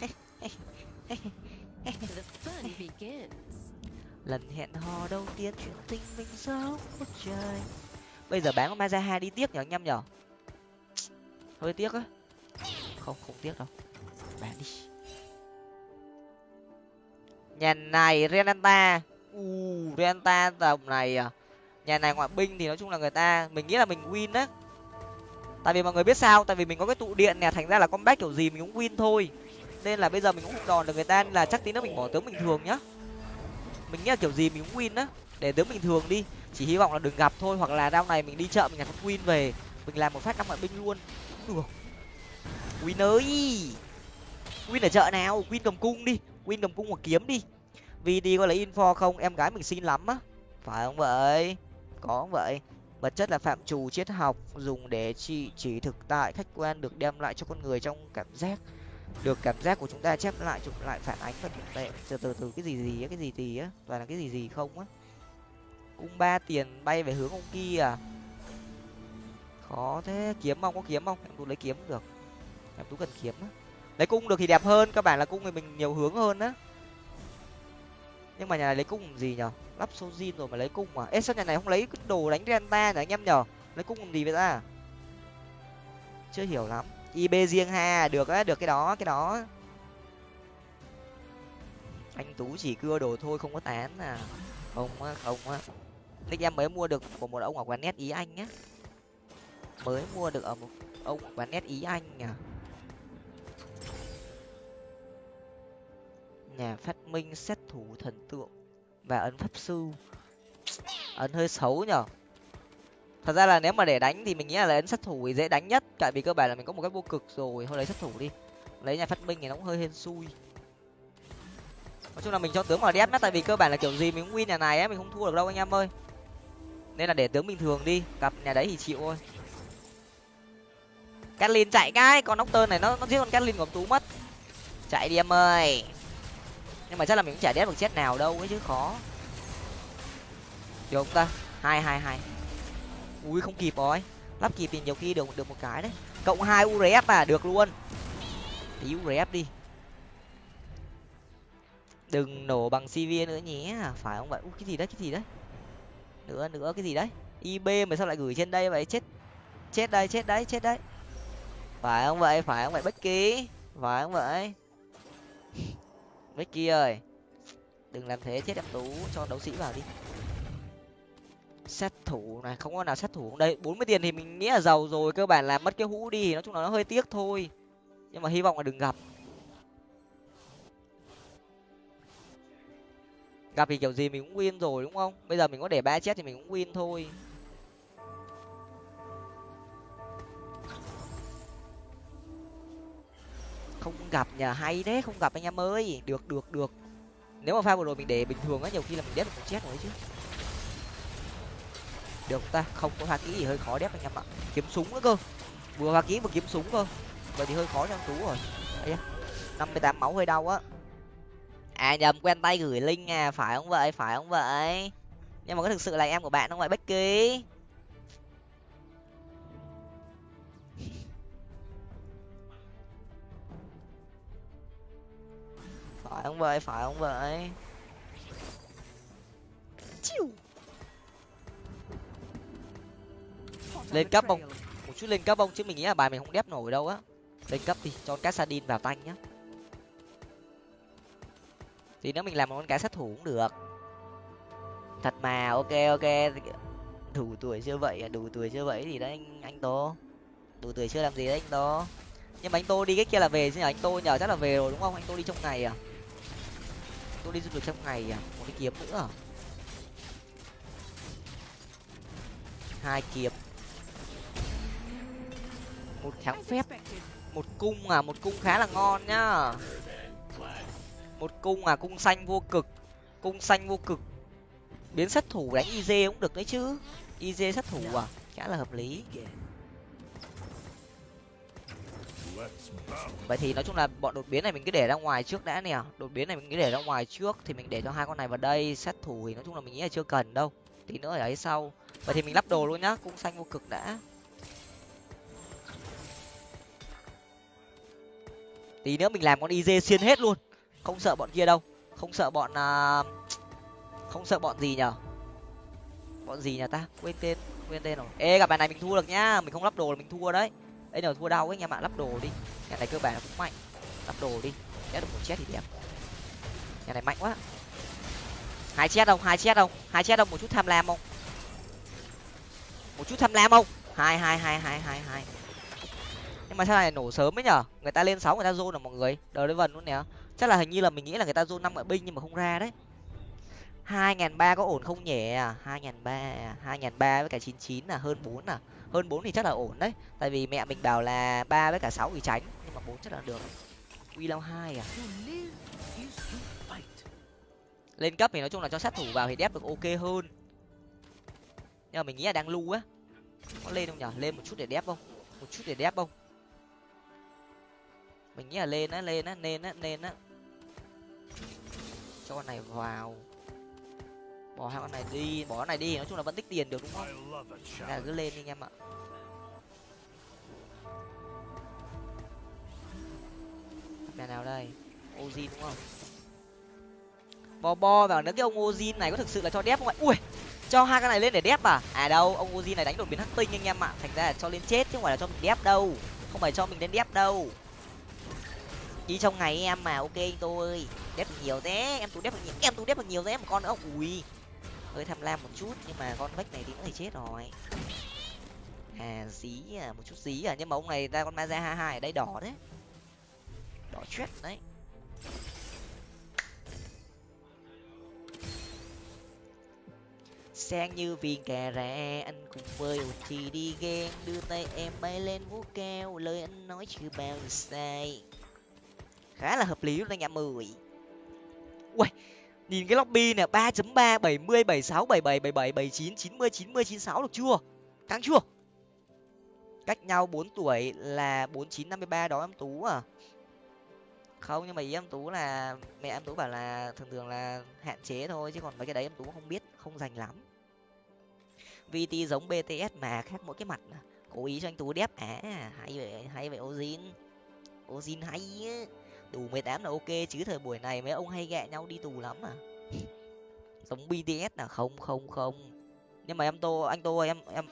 lần hẹn hò đầu tiên chuyện tình mình dấu trời. Bây giờ bán con mazaha đi tiếc nhở, anh em nhở? Hơi tiếc á. Không không tiếc đâu. Bán đi. Nhà này renata u renata tầm này à. Nhà này ngoại binh thì nói chung là người ta, mình nghĩ là mình win á tại vì mọi người biết sao, tại vì mình có cái tụ điện nè, thành ra là comeback kiểu gì mình cũng win thôi. Nên là bây giờ mình cũng không đòn được người ta nên là chắc tí nữa mình bỏ tướng bình thường nhá. Mình nghĩ là kiểu gì mình cũng win á, để tướng bình thường đi. Chỉ hy vọng là đừng gặp thôi, hoặc là đao này mình đi chợ, mình nhặt win về. Mình làm một phát năm ngoại binh luôn. Được. Win ơi! Win ở chợ nào? Win cầm cung đi. Win cầm cung hoặc kiếm đi. Vì đi có lấy info không? Em gái mình xin lắm á. Phải không vậy? Có không vậy? Vật chất là phạm trù triết học, dùng để chỉ chỉ thực tại, khách quan được đem lại cho con người trong cảm giác. Được cảm giác của chúng ta chép lại, chụp lại phản ánh và thực tệ. Từ từ từ, cái gì gì á, cái gì gì á, toàn là cái gì gì không á. Cung ba tiền bay về hướng ông kia à? Khó thế, kiếm không có kiếm không? Em tú lấy kiếm được. Em tú cần kiếm á. Lấy cung được thì đẹp hơn các bạn là cung thì mình nhiều hướng hơn á nhưng mà nhà này lấy cung làm gì nhở? Lắp số zin rồi mà lấy cung mà. Ê, sao nhà này không lấy cái đồ đánh renta nhở anh em nhở? Lấy cung làm gì vậy ta? Chưa hiểu lắm. ib riêng ha, được á, được cái đó cái đó. Anh tú chỉ cưa đồ thôi, không có tán à. Không á không á. Nick em mới mua được của một ông ở quán net ý anh nhá. Mới mua được ở một ông quán net ý anh à. Nhà phát minh xét thủ thần tượng và ấn pháp sư. Ấn hơi xấu nhở? Thật ra là nếu mà để đánh thì mình nghĩ là ấn sát thủ thì dễ đánh nhất, tại vì cơ bản là mình có một cái vô cực rồi, thôi lấy sát thủ đi. Lấy nhà phát minh thì nó cũng hơi hên xui. Nói chung là mình cho tướng vào đét tại vì cơ bản là kiểu gì mình cũng win nhà này á, mình không thua được đâu anh em ơi. Nên là để tướng bình thường đi cặp nhà đấy thì chịu thôi. Catlin chạy cái con tơn này nó nó giết con Catlin của tú mất. Chạy đi em ơi nhưng mà chắc là mình cũng chả đét được chết nào đâu ấy chứ khó. Được không ta? Hai hai hai. Ui không kịp rồi. Lắp kịp thì nhiều khi được được một cái đấy. Cộng hai urf à được luôn. Tí urf đi. Đừng nổ bằng cv nữa nhé. Phải không vậy? Ui, cái gì đấy cái gì đấy? Nữa nữa cái gì đấy? Ib mà sao lại gửi trên đây vậy? Chết chết đây chết đấy chết đấy. Phải không vậy? Phải không vậy? Bất kỳ. Phải không vậy? Mickey ơi. Đừng làm thế, chết em tú. Cho đấu sĩ vào đi. Sát thủ này, không có nào sát thủ đây, bốn mươi tiền thì mình nghĩ là giàu rồi. Cơ bản là mất cái hũ đi. Nói chung là nó hơi tiếc thôi. Nhưng mà hy vọng là đừng gặp. Gặp thì kiểu gì mình cũng win rồi, đúng không? Bây giờ mình có để ba chết thì mình cũng win thôi. Không gặp nhờ hay đấy, không gặp anh em ơi. Được được được. Nếu mà pha vừa rồi mình để bình thường á, nhiều khi là mình đép cũng chết rồi chứ. Được ta, không có pha kỹ gì hơi khó đép anh em ạ. Kiếm súng nữa cơ. Vừa pha kỹ vừa kiếm súng cơ. Vậy thì hơi khó cho anh tú rồi. Năm mươi tám máu hơi đau á. À nhầm, quen tay gửi link à phải không vậy? Phải không vậy? Nhưng mà có thực sự là em của bạn không vậy, becky? Không vậy phải không vậy? Chiu. lên cấp không một chút lên cấp không chứ mình nghĩ là bài mình không đép nổi đâu á. Lên cấp đi cho con cá sardin vào tanh nhá. Thì nếu mình làm một con cá sát thủ cũng được. Thật mà ok ok. Đủ tuổi chưa vậy à? đủ tuổi chưa vậy thì đấy anh anh tô. Đủ tuổi chưa làm gì đấy anh tô? Nhưng mà anh tô đi cái kia là về chứ nhờ anh tô nhờ chắc là về rồi đúng không? Anh tô đi trong ngày à tôi đi du lịch trong ngày à một cái kiếm nữa. Hai kiếm. Một kháng phép. Một cung à một cung khá là ngon nhá. Một cung à cung xanh vô cực. Cung xanh vô cực. Biến sát thủ đánh iz cũng được đấy chứ. iz sát thủ à khá là hợp lý. Vậy thì nói chung là bọn đột biến này mình cứ để ra ngoài trước đã nè. Đột biến này mình cứ để ra ngoài trước thì mình để cho hai con này vào đây sát thủ thì nói chung là mình nghĩ là chưa cần đâu. Tí nữa ở ấy sau. Vậy thì mình lắp đồ luôn nhá cung xanh vô cực đã. Tí nữa mình làm con iz xuyên hết luôn. Không sợ bọn kia đâu. Không sợ bọn uh, không sợ bọn gì nhở? Bọn gì nhà ta? Quên tên quên tên rồi. Ê gặp bài này mình thua được nhá. Mình không lắp đồ là mình thua đấy đây là thua đau ấy nhà bạn lắp đồ đi. Nhà này cơ bản cũng mạnh. Lắp đồ đi. Chết được một chết thì đẹp. Nhà này mạnh quá. Hai chết không? Hai chết không? Hai chết không? Một chút tham lam không? Một chút tham lam không? Hai hai hai hai hai hai. Nhưng mà sao này nổ sớm ấy nhở? Người ta lên sáu người ta zone là mọi người. Đờ lên vần luôn nè. Chắc là hình như là mình nghĩ là người ta zone năm ngoại binh nhưng mà không ra đấy. Hai ngàn ba có ổn không nhỉ? Hai ngàn ba, hai ngàn ba với cả chín chín là hơn bốn à hơn bốn thì chắc là ổn đấy. Tại vì mẹ mình bảo là ba với cả sáu thì tránh, nhưng mà bốn chắc là được. Uy lao hai à? Lên cấp thì nói chung là cho sát thủ vào thì đép được ok hơn. Nhưng mà mình nghĩ là đang lưu á. Có lên không nhở? Lên một chút để đép không? Một chút để đép không? Mình nghĩ là lên á lên á lên á lên á. Cho con này vào bỏ hai con này đi bỏ con này đi nói chung là vẫn tích tiền được đúng không? Là cứ lên đi anh em ạ. Mẹ nào đây? Ozin đúng không? Bo bo vào nữa cái ông ozin này có thực sự là cho đép không ạ? Ui cho hai cái này lên để đép à? À đâu ông ozin này đánh đột biến hắc tinh anh em ạ. Thành ra là cho lên chết chứ không phải là cho mình đép đâu. Không phải cho mình lên đép đâu. Đi trong ngày em mà ok anh tôi đép được nhiều thế em tôi đép được nhiều em tôi đép được nhiều thế một con nữa. Ui hơi tham lam một chút, nhưng mà con vách này thì cũng thì chết rồi. À dí à một chút dí à nhưng mà ông này ra con ma ra hai hai ở đây đỏ đấy. Đỏ chết đấy. Sang như viên cà rà anh cùng với thì đi ghen đưa tay em bay lên vũ cao, lời anh nói chưa bao giờ sai. Khá là hợp lý luôn anh em mười ui nhìn cái lobby nè, ba chấm ba, bảy mươi, bảy sáu, bảy bảy bảy bảy bảy chín chín mươi chín mươi, chín sáu được chưa? Căng chưa? Cách nhau bốn tuổi là bốn chín năm mươi ba đó em tú à. Không, nhưng mà ý em tú là, mẹ em tú bảo là thường thường là hạn chế thôi, chứ còn mấy cái đấy em tú không biết, không dành lắm. Vt giống bts mà, khác mỗi cái mặt cố ý cho anh tú đép à hay vậy hay vậy ozin ozin hay ấy tù mười tám là ok chứ thời buổi này mấy ông hay ghẹ nhau đi tù lắm à giống bts là không không không. Nhưng mà em tô anh tô em em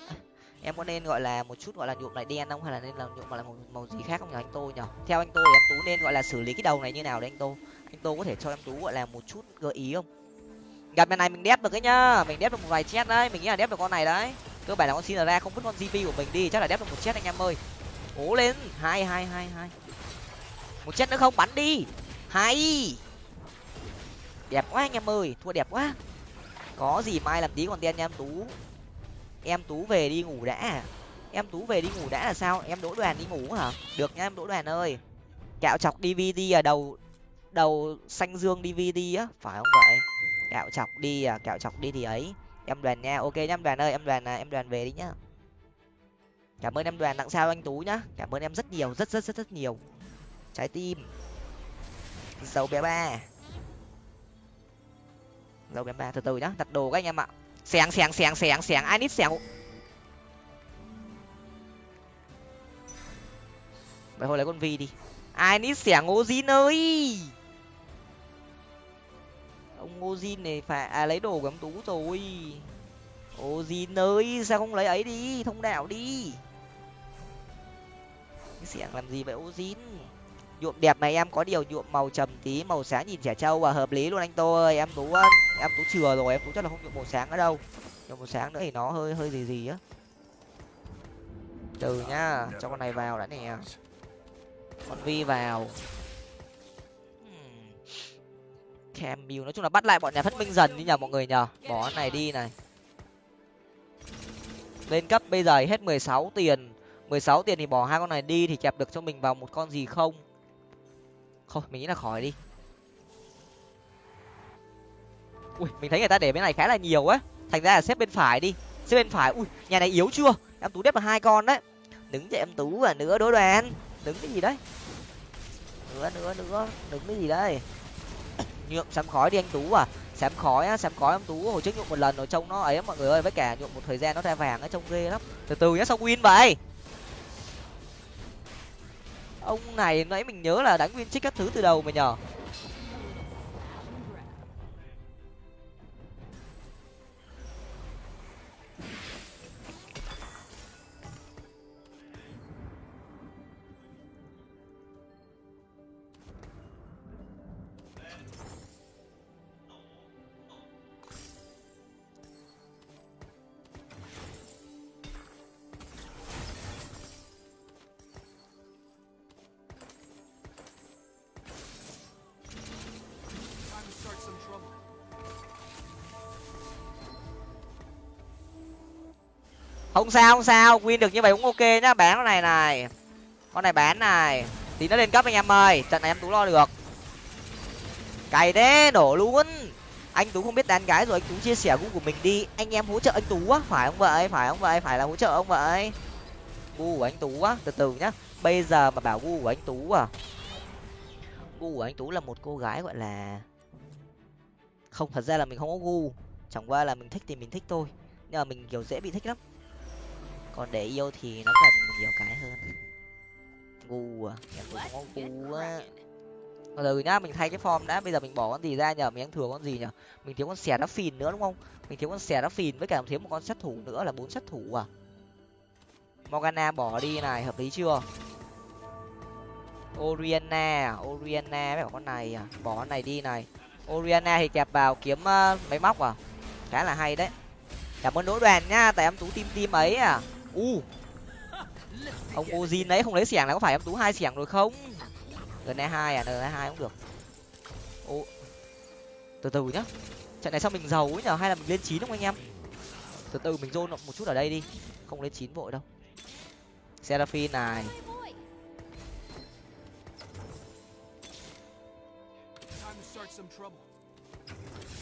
em có nên gọi là một chút gọi là nhuộm lại đen không? Hay là nên là nhuộm lại là màu, màu gì khác không nhỉ anh tô nhỉ? Theo anh tô thì em tú nên gọi là xử lý cái đầu này như nào đấy anh tô? Anh tô có thể cho em tú gọi là một chút gợi ý không? Gặp bên này mình đép được cái nhá. Mình đép được một vài chết đấy. Mình nghĩ là đép được con này đấy. Cơ bản là con xin ra không vứt con gp của mình đi. Chắc là đép được một chết anh em ơi. Cố lên. Hai hai hai hai một chết nữa không? Bắn đi. Hay. Đẹp quá anh em ơi. Thua đẹp quá. Có gì mai làm tí còn đen nha em tú. Em tú về đi ngủ đã. Em tú về đi ngủ đã là sao? Em đỗ đoàn đi ngủ hả? Được nha em đỗ đoàn ơi. Cạo chọc dvd à đầu đầu xanh dương dvd á. Phải không vậy? Cạo chọc đi à cạo chọc đi thì ấy. Em đoàn nha. Ok nha em đoàn ơi. Em đoàn à, em đoàn về đi nhá. Cảm ơn em đoàn. Tặng sao anh tú nhá. Cảm ơn em rất nhiều rất rất rất rất nhiều trái tim. Dấu bé ba. Dấu bé ba từ từ nhá, đặt đồ các anh em ạ. Xẻng xẻng xẻng xẻng xẻng ai nít xẻng vậy hồi lấy con vi đi. Ai nít xẻng ngô zin ơi! Ông ngô zin này phải à lấy đồ của ông tú rồi. Ô zin ơi, sao không lấy ấy đi? Thông đạo đi. Xẻng làm gì vậy ô zin nhuộm đẹp này em, có điều nhuộm màu trầm tí, màu sáng nhìn trẻ trâu và hợp lý luôn anh tô ơi. Em tú em tú chừa rồi, em tú chắc là không nhuộm màu sáng ở đâu. Nhuộm màu sáng nữa thì nó hơi hơi gì gì á. Từ nhá, cho con này vào đã nè. Con vi vào. Hmm. Camille nói chung là bắt lại bọn nhà phát minh dần đi nhờ mọi người nhờ. Bỏ con này đi này. Lên cấp bây giờ hết mười sáu tiền. mười sáu tiền thì bỏ hai con này đi thì kẹp được cho mình vào một con gì không? Thôi, mình nghĩ là khỏi đi. Ui, mình thấy người ta để bên này khá là nhiều á. Thành ra là xếp bên phải đi. Xếp bên phải. Ui, nhà này yếu chưa? Em tú đếp là hai con đấy. Đứng cho em tú và nữa đối đoàn. Đứng cái gì đấy? Nữa nữa nữa đứng cái gì đấy? Nhượng xám khói đi anh tú à. Xám khói á xám khói em tú. Hồi trước nhượng một lần rồi, trông nó ấy mọi người ơi. Với cả nhượng một thời gian nó ra vàng á, trông ghê lắm. Từ từ nhá xong win vậy? Ông này nãy mình nhớ là đánh nguyên trích các thứ từ đầu mà nhở? Không sao không sao. Win được như vậy cũng ok nhá. Bán con này này. Con này bán này. Tí nó lên cấp anh em ơi. Trận này em tú lo được. Cày thế, đổ luôn. Anh tú không biết đàn gái rồi, anh tú chia sẻ gu của mình đi. Anh em hỗ trợ anh tú á. Phải không vậy? Phải không vậy? Phải là hỗ trợ ông vậy? Gu của anh tú á. Từ từ nhá. Bây giờ mà bảo gu của anh tú à. Gu của anh tú là một cô gái gọi là không, thật ra là mình không có gu. Chẳng qua là mình thích thì mình thích thôi. Nhưng mà mình kiểu dễ bị thích lắm còn để yêu thì nó cần nhiều cái hơn. Gu à em cũng có gu á từ nhá mình thay cái form đã. Bây giờ mình bỏ con gì ra nhở mình ăn thừa con gì nhở mình thiếu con xẻ đá phìn nữa đúng không? Mình thiếu con xẻ đá phìn với cả thiếu một con sát thủ nữa là bốn sát thủ à? Morgana bỏ đi này hợp lý chưa? Oriana oriana với cả con này à? Bỏ con này đi này. Oriana thì kẹp vào kiếm uh, máy móc à? Khá là hay đấy. Cảm ơn đỗ đoàn nha tại em tú tim tim ấy à u. Ông ozin đấy, không lấy xẻng là có phải em tú hai xẻng rồi không? N hai à n hai cũng được. Ô. Từ từ nhá. Trận này sao mình giàu ấy nhở? Hay là mình lên chín không anh em? Từ từ, mình dôn một chút ở đây đi. Không lên chín vội đâu. Seraphine này.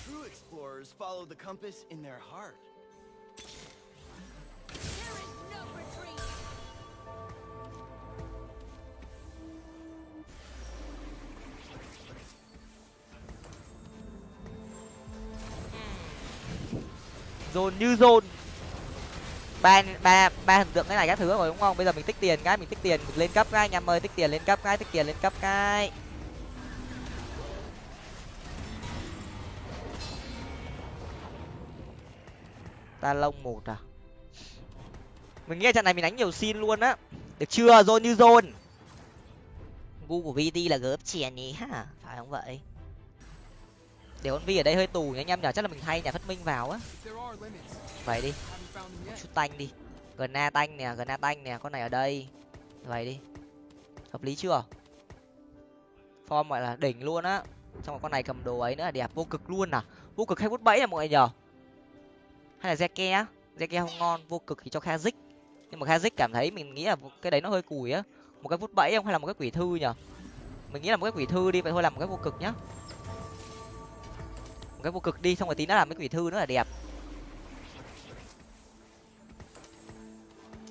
True explorers follow the compass in their heart. Dồn như dồn ba ba ba thần tượng cái này các thứ rồi, đúng không? Bây giờ mình tích tiền cái, mình tích tiền mình lên cấp cái, anh em ơi, tích tiền lên cấp cái, tích tiền lên cấp cái. Ta lông một à. Mình nghĩ trận này mình đánh nhiều xin luôn á. Được chưa? Dồn như dồn gu của vt là gớp chèn nhỉ ha. Phải không vậy? Để con vi ở đây hơi tù nhá, anh em nhở chắc là mình thay nhà phát minh vào á. Vậy đi, một chút tanh đi. Gna tanh nè gần na tanh nè, con này ở đây. Vậy đi. Hợp lý chưa? Form gọi là đỉnh luôn á. Xong rồi con này cầm đồ ấy nữa là đẹp vô cực luôn à. Vô cực hay bút bẫy là mọi người nhở hay là zeke zeke không ngon, vô cực thì cho kha dích nhưng mà kha dích cảm thấy mình nghĩ là cái đấy nó hơi cùi á. Một cái vút bẫy không hay là một cái quỷ thư nhở mình nghĩ là một cái quỷ thư đi, vậy thôi làm một cái vô cực nhá cái vô cực đi, xong rồi tí nữa làm cái quỷ thư nữa là đẹp.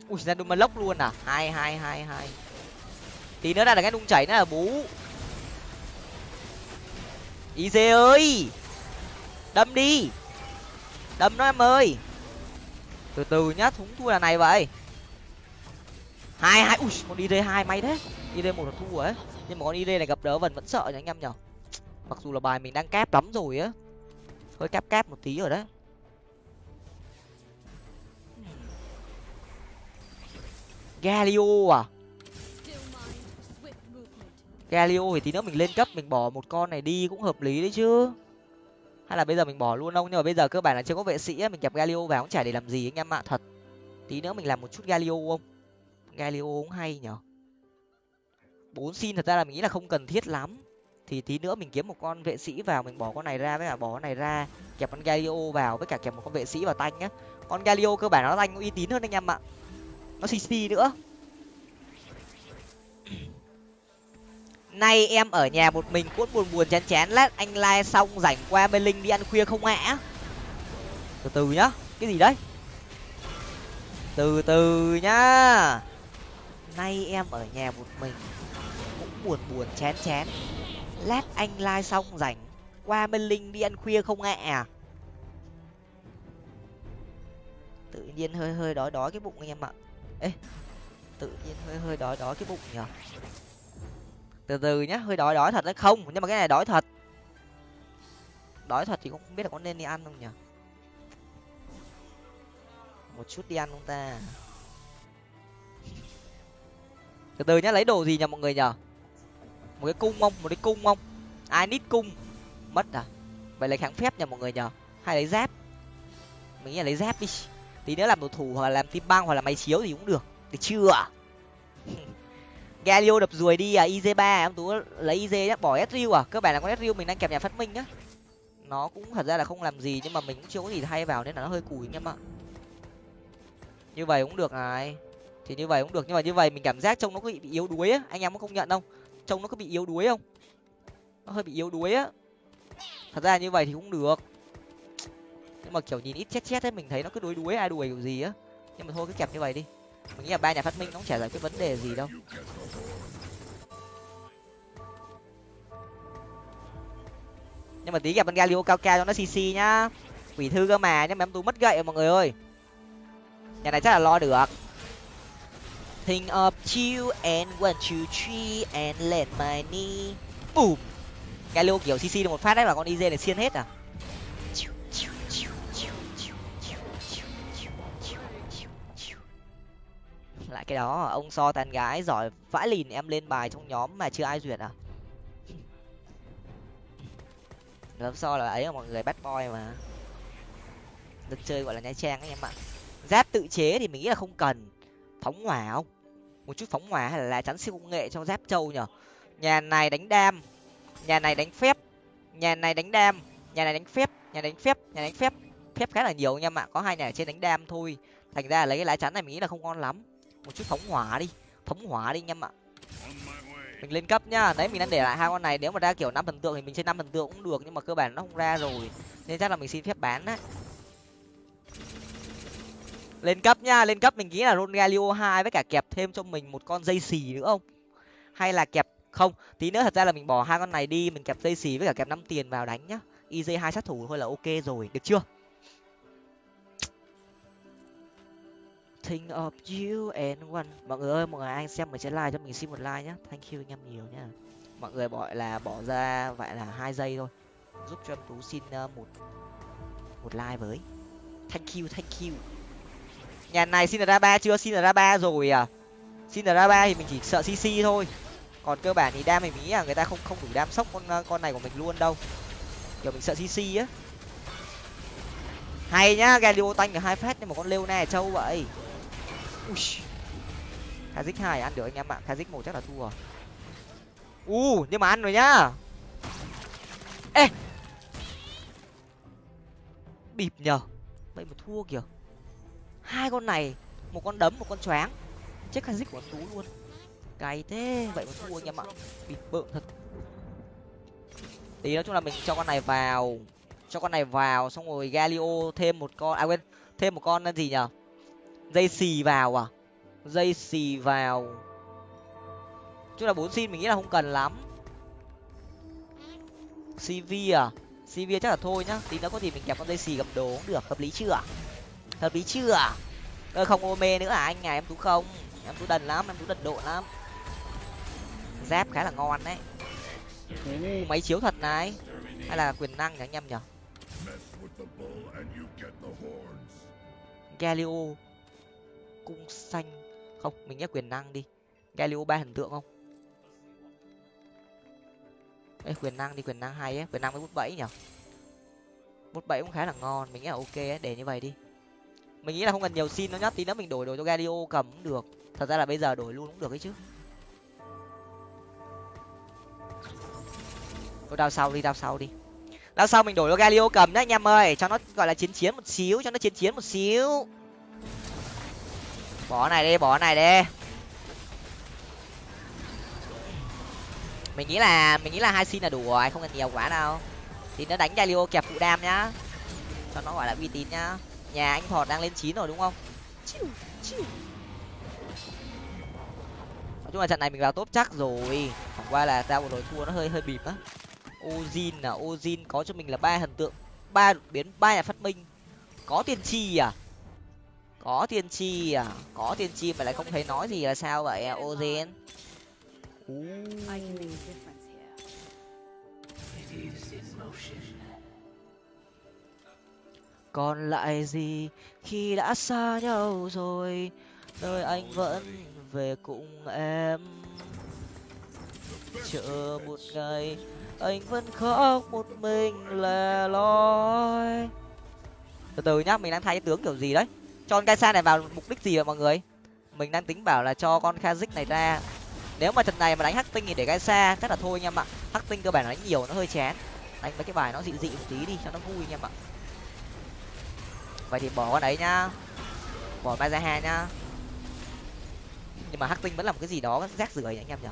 Ui, ra đun lốc luôn à? Hai hai hai hai. Tí nữa là cái đung chảy nữa là bú. Ý dê ơi! Đâm đi! Đâm nó em ơi! Từ từ nhá, thúng thua là này vậy. Hai hai, ui, con id hai may thế. id một là thua ấy. Nhưng mà con id này gặp đỡ vần vẫn sợ nhá anh em nhở. Mặc dù là bài mình đang kép lắm rồi á hơi cáp cáp một tí rồi đấy galio à? Galio thì tí nữa mình lên cấp, mình bỏ một con này đi cũng hợp lý đấy chứ. Hay là bây giờ mình bỏ luôn không? Nhưng mà bây giờ cơ bản là chưa có vệ sĩ mình kẹp galio vào cũng chả để làm gì anh em ạ, thật. Tí nữa mình làm một chút galio không? Galio cũng hay nhở. Bốn xin thật ra là mình nghĩ là không cần thiết lắm thì tí nữa mình kiếm một con vệ sĩ vào, mình bỏ con này ra, với cả bỏ con này ra, kẹp con galio vào, với cả kẹp một con vệ sĩ vào tanh nhá. Con galio cơ bản nó tanh uy tín hơn anh em ạ. Nó cc nữa. Nay em ở nhà một mình, cuốn buồn buồn chán chán lát, anh lai xong rảnh qua bên linh đi ăn khuya không ạ? Từ từ nhá, cái gì đấy? Từ từ nhá. Nay em ở nhà một mình, cũng buồn buồn chán chán lát anh lai xong rảnh, qua bên linh đi ăn khuya không ạ? Tự nhiên hơi hơi đói đói cái bụng anh em ạ. Ê, tự nhiên hơi hơi đói đói cái bụng nhở từ từ nhá, hơi đói đói thật đấy. Không, nhưng mà cái này đói thật. Đói thật thì cũng không biết là có nên đi ăn không nhở một chút đi ăn không ta? Từ từ nhá, lấy đồ gì nhở mọi người nhở một cái cung không? Một cái cung không? Ai nít cung? Mất à? Vậy lấy kháng phép nha mọi người nhở hay lấy giáp mình nghĩ là lấy giáp đi. Tí nữa làm đồ thủ hoặc là làm tim băng hoặc là máy chiếu thì cũng được. Được chưa? Galio đập ruồi đi à? Iz ba à? em tú lấy iz nhá. Bỏ sriu à? Cơ bản là con sriu mình đang kẹp nhà phát minh nhá. Nó cũng thật ra là không làm gì nhưng mà mình cũng chưa có gì thay vào nên là nó hơi cùi anh em ạ như vậy cũng được này. Thì như vậy cũng được. Nhưng mà như vậy mình cảm giác trông nó có bị, bị yếu đuối á. Anh em có công nhận không? Trông nó có bị yếu đuối không? Nó hơi bị yếu đuối á. Thật ra như vậy thì cũng được. Nhưng mà, kiểu, nhìn ít chết chết ấy, mình thấy nó cứ đuối đuối, ai đuổi kiểu gì á. Nhưng mà thôi, cứ kẹp như vậy đi. Mình nghĩ là ba nhà phát minh nó cũng chả giải quyết vấn đề gì đâu. Nhưng mà tí gặp con galio cao cao cho nó cc nhá. Quỷ thư cơ mà nhưng mà em tú mất gậy mọi người ơi. Nhà này chắc là lo được think of you and one, two, three, and let my knee. Boom. Galio kiểu cc được một phát đấy là con iz này xiên hết à? Lại cái đó, ông so tàn gái giỏi vãi lìn em lên bài trong nhóm mà chưa ai duyệt à? Lớp so là ấy là mọi người bắt boy mà. Được chơi gọi là nha trang ấy em ạ. Giáp tự chế thì mình nghĩ là không cần phóng hỏa không? Một chút phóng hỏa hay là lá chắn siêu công nghệ cho giáp trâu nhở nhà này đánh đam, nhà này đánh phép, nhà này đánh đam, nhà này đánh phép, nhà đánh phép, nhà đánh phép. Phép khá là nhiều anh em ạ có hai nhà ở trên đánh đam thôi. Thành ra lấy cái lá chắn này mình nghĩ là không ngon lắm. Một chút phóng hỏa đi, phóng hỏa đi anh em ạ mình lên cấp nhá, đấy, mình đang để lại hai con này. Nếu mà ra kiểu năm thần tượng thì mình chơi năm thần tượng cũng được, nhưng mà cơ bản nó không ra rồi. Nên chắc là mình xin phép bán á lên cấp nhá lên cấp mình nghĩ là ron galio hai với cả kẹp thêm cho mình một con dây xì nữa không? Hay là kẹp không tí nữa thật ra là mình bỏ hai con này đi mình kẹp dây xì với cả kẹp năm tiền vào đánh nhá. Iz hai sát thủ thôi là ok rồi được chưa? Think of you and one. Mọi người ơi mọi người anh xem mình sẽ like cho mình xin một like nhá, thank you anh em nhiều nhá. Mọi người gọi là bỏ ra vậy là hai giây thôi. Giúp cho em tú xin ờ, một một like với. Thank you thank you nhà này xin ra ba, chưa xin ra ba rồi à? Xin ra ba thì mình chỉ sợ cc thôi. Còn cơ bản thì đam mình nghĩ là người ta không không đủ đam sốc con con này của mình luôn đâu. Kiểu mình sợ cc á. Hay nhá, galio tanh được hai phát nhưng mà con Leona này trâu vậy. Ui. Kazik hai, ăn được anh em ạ. Kazik một chắc là thua. Rồi u, nhưng mà ăn rồi nhá. Ê. Bịp nhờ. Vậy mà thua kìa hai con này, một con đấm, một con choáng. Chết kazik của tú luôn. Cay thế, vậy mà thua anh em ạ bị bợm thật. Tí nói chung là mình cho con này vào, cho con này vào, xong rồi galio thêm một con à quên, thêm một con gì nhở dây xì vào à? Dây xì vào. Chung là bốn xin mình nghĩ là không cần lắm. Cv à? Cv chắc là thôi nhá. Tí nữa có gì mình kẹp con dây xì gặp đồ cũng được, hợp lý chưa hợp lý chưa ơ không ô mê nữa à anh nhà em tú không? Em tú đần lắm em tú đần độ lắm. Giáp khá là ngon đấy. Uh, máy chiếu thật này. Hay là quyền năng nhỉ anh em nhở galio cung xanh. Không mình nhắc quyền năng đi. Galio ba hình tượng không? Ê, quyền năng đi quyền năng hay ấy. Quyền năng với bút bẫy nhở bút bẫy cũng khá là ngon mình nghĩ là ok ấy để như vậy đi mình nghĩ là không cần nhiều xin nó nhất tí nữa mình đổi đổi cho galio cầm cũng được. Thật ra là bây giờ đổi luôn cũng được ấy chứ. Thôi, đao sau đi, đao sau đi. Đao sau mình đổi cho galio cầm đấy anh em ơi. Cho nó, gọi là chiến chiến một xíu, cho nó chiến chiến một xíu. Bỏ này đi, bỏ này đi. Mình nghĩ là, mình nghĩ là hai xin là đủ rồi, không cần nhiều quá đâu. Thì nó đánh galio kẹp phụ đam nhá. Cho nó gọi là uy tín nhá nhà anh thọt đang lên chín rồi đúng không? Nói chung là trận này mình vào top chắc rồi. Chẳng qua là ra vừa rồi thua nó hơi hơi bịp á. Ozin à ozin có cho mình là ba thần tượng ba đột biến ba nhà phát minh. Có tiên tri à? Có tiên tri à? Có tiên tri mà lại không thấy nói gì là sao vậy à, ozin còn lại gì? Khi đã xa nhau rồi, nơi anh vẫn về cùng em. Chờ một ngày, anh vẫn khóc một mình lẻ loi. Từ từ nhá, mình đang thay tướng kiểu gì đấy? Cho con Kaisa này vào mục đích gì vậy mọi người? Mình đang tính bảo là cho con Kazik này ra. Nếu mà trận này mà đánh hắc tinh thì để Kaisa, chắc là thôi anh em ạ. Hắc tinh cơ bản đánh nhiều, nó hơi chán. Đánh mấy cái bài nó dị dị một tí đi, cho nó vui anh em ạ vậy thì bỏ con ấy nhá. Bỏ Mazaha nhá. Nhưng mà hắc tinh vẫn là một cái gì đó rác rưởi anh em nhở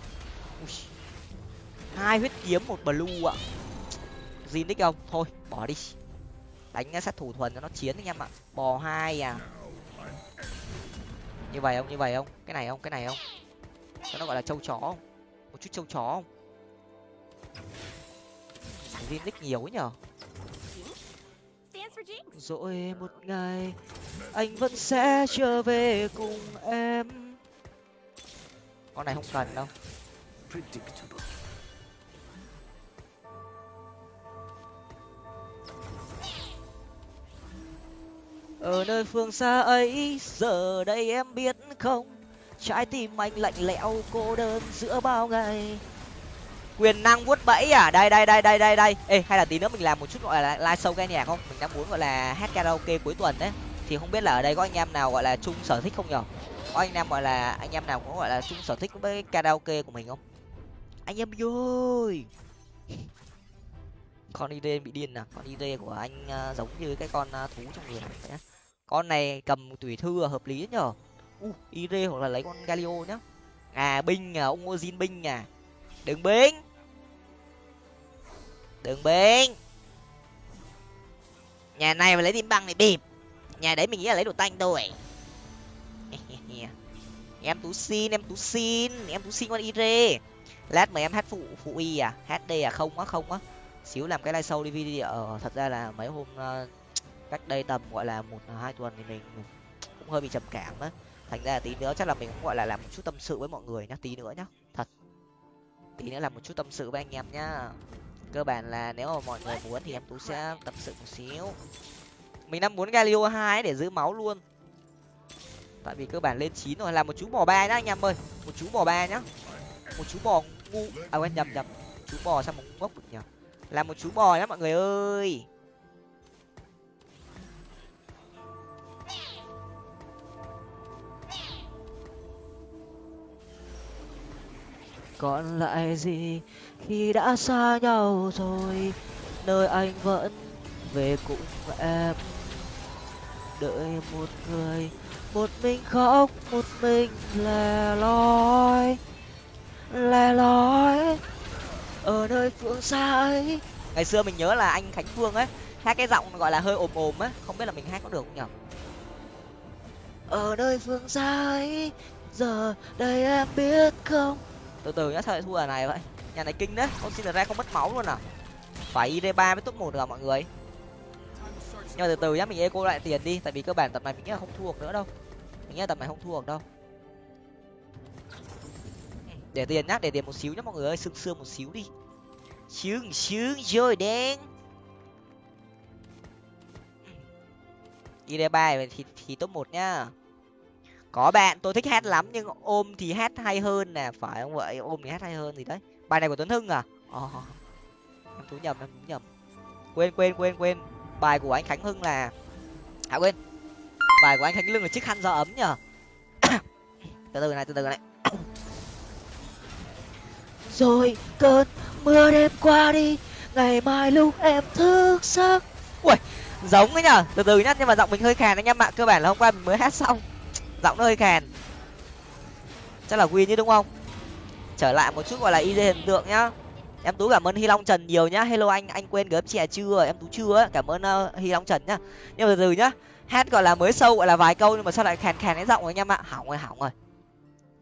hai huyết kiếm, một blue ạ. Gì nick không? Thôi, bỏ đi. Đánh sát thủ thuần cho nó chiến anh em ạ. Bò hai à. Như vậy không? Như vậy không? Cái này không? Cái này không? Cho nó gọi là trâu chó không? Một chút trâu chó không? Zin nick nhiều ấy nhở? Rồi một ngày, anh vẫn sẽ trở về cùng em. Con này không cần đâu. Ở nơi phương xa ấy, giờ đây em biết không? Trái tim anh lạnh lẽo, cô đơn giữa bao ngày quyền năng vuốt bẫy à? Đây đây đây đây đây đây. Ê hay là tí nữa mình làm một chút gọi là live show ca nhạc không? Mình đang muốn gọi là hát karaoke cuối tuần đấy. Thì không biết là ở đây có anh em nào gọi là chung sở thích không nhở? Có anh em gọi là anh em nào có gọi là chung sở thích với karaoke của mình không? Anh em ơi con id bị điên à? Con id của anh uh, giống như cái con uh, thú trong người này con này cầm tùy thư hợp lý nhở? U id hoặc là lấy con galio nhá. À binh à ông ozin binh à. Đừng binh đừng biến nhà này mà lấy tim băng này bịp. Nhà đấy mình nghĩ là lấy đồ tanh thôi. Em tú xin em tú xin em tú xin con ire. Lát mà em hát phụ phụ y à? Hát đây à? Không á không á. Xíu làm cái live show đi video ờ, thật ra là mấy hôm uh, cách đây tầm gọi là một à, hai tuần thì mình cũng hơi bị trầm cảm á. Thành ra là tí nữa chắc là mình cũng gọi là làm một chút tâm sự với mọi người nhá tí nữa nhá. Thật. Tí nữa làm một chút tâm sự với anh em nhá cơ bản là nếu mà mọi người muốn thì em tú sẽ tập sự một xíu. Mình đang muốn galio hai để giữ máu luôn. Tại vì cơ bản lên chín rồi, là một chú bò ba nhá anh em ơi. Một chú bò ba nhá. Một chú bò ngu. À quên, nhầm nhầm. Chú bò sao mà ngốc được nhở là một chú bò nhá mọi người ơi. Còn lại gì? Khi đã xa nhau rồi, nơi anh vẫn về cùng em. Đợi một người, một mình khóc, một mình lẻ loi lẻ loi. Ở nơi phương xa ấy. Ngày xưa mình nhớ là anh khánh phương ấy, hát cái giọng gọi là hơi ồm ồm á không biết là mình hát có được không nhở ở nơi phương xa ấy, giờ đây em biết không? Từ từ nhá, sao lại thua ở này vậy? Nhà này kinh đấy. Con xin ra không mất máu luôn à? Phải id ba mới top một được à mọi người? Nhưng mà từ từ nhá, mình eco lại tiền đi. Tại vì cơ bản tập này mình nghĩ là không thua được nữa đâu. Mình nghĩ là tập này không thua được đâu. Để tiền nhá, để tiền một xíu nhá, mọi người ơi. Sương sương một xíu đi. Sướng sướng rồi đen. Id ba thì thì top một nhá. Có bạn, tôi thích hát lắm, nhưng ôm thì hát hay hơn nè. Phải không vậy? Ôm thì hát hay hơn gì đấy bài này của tuấn hưng à? Oh. em thú nhầm, em thú nhầm. Quên quên quên quên. Bài của anh khánh hưng là à quên. Bài của anh khánh lưng là chiếc khăn gió ấm nhở từ từ này, từ từ này. Rồi, cơn mưa đêm qua đi. Ngày mai lúc em thức giấc. Ui, giống ấy nhở từ từ nhá, nhưng mà giọng mình hơi khàn anh em ạ cơ bản là hôm qua mình mới hát xong. Giọng nó hơi khàn. Chắc là win chứ, đúng không? Trở lại một chút gọi là id hiện tượng nhá. Em tú cảm ơn hy long trần nhiều nhá. Hello anh anh quên gớm trẻ chưa? Em tú chưa cảm ơn uh, hy long trần nhá. Nhưng mà từ từ nhá. Hát gọi là mới sâu gọi là vài câu nhưng mà sao lại khàn khàn cái giọng rồi anh em ạ? Hỏng rồi hỏng rồi.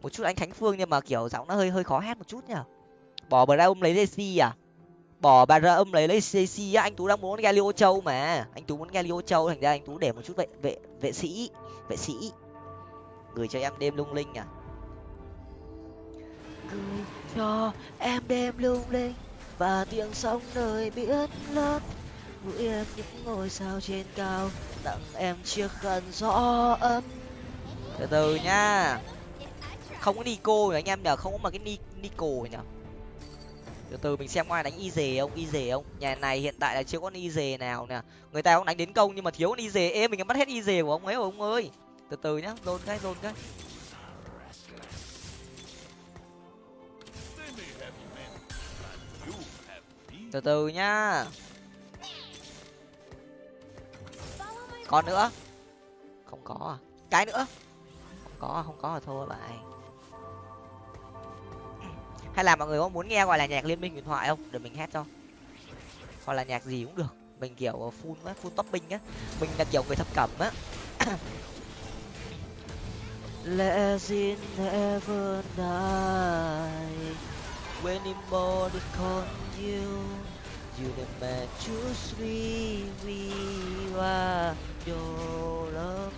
Một chút anh khánh phương nhưng mà kiểu giọng nó hơi hơi khó hát một chút nhở. Bỏ bà ra ôm lấy Daisy à? Bỏ bà ra ôm lấy lấy Daisy à? á. Anh tú đang muốn galio châu mà. Anh tú muốn galio châu thành ra anh tú để một chút vệ vệ vệ sĩ vệ sĩ. Gửi cho em đêm lung linh à cứ cho em đêm lung linh và tiếng sóng nơi biển lớn nguyện em những ngôi sao trên cao tặng em chiếc khăn gió ấm. Từ từ nha. Không có nico nhỉ anh em nhở không có mà cái ni, nico nhở từ từ mình xem ngoài đánh y dề không y dề không? Nhà này hiện tại là chưa có y dề nào nè. Người ta cũng đánh đến công nhưng mà thiếu y dề. Ê, mình đã bắt hết y dề của ông ấy rồi, ông ơi. Từ từ nhá, dồn cái dồn cái. Từ từ nhá. Còn nữa. Không có à? Cái nữa. Không có không có là thôi bạn hay là mọi người có muốn nghe gọi là nhạc liên minh huyền thoại không? Để mình hát cho. Hoặc là nhạc gì cũng được. Mình kiểu full á, full topping á. Mình là kiểu người thập cẩm á. Legend never die? When anybody call you you the man choose we we are your love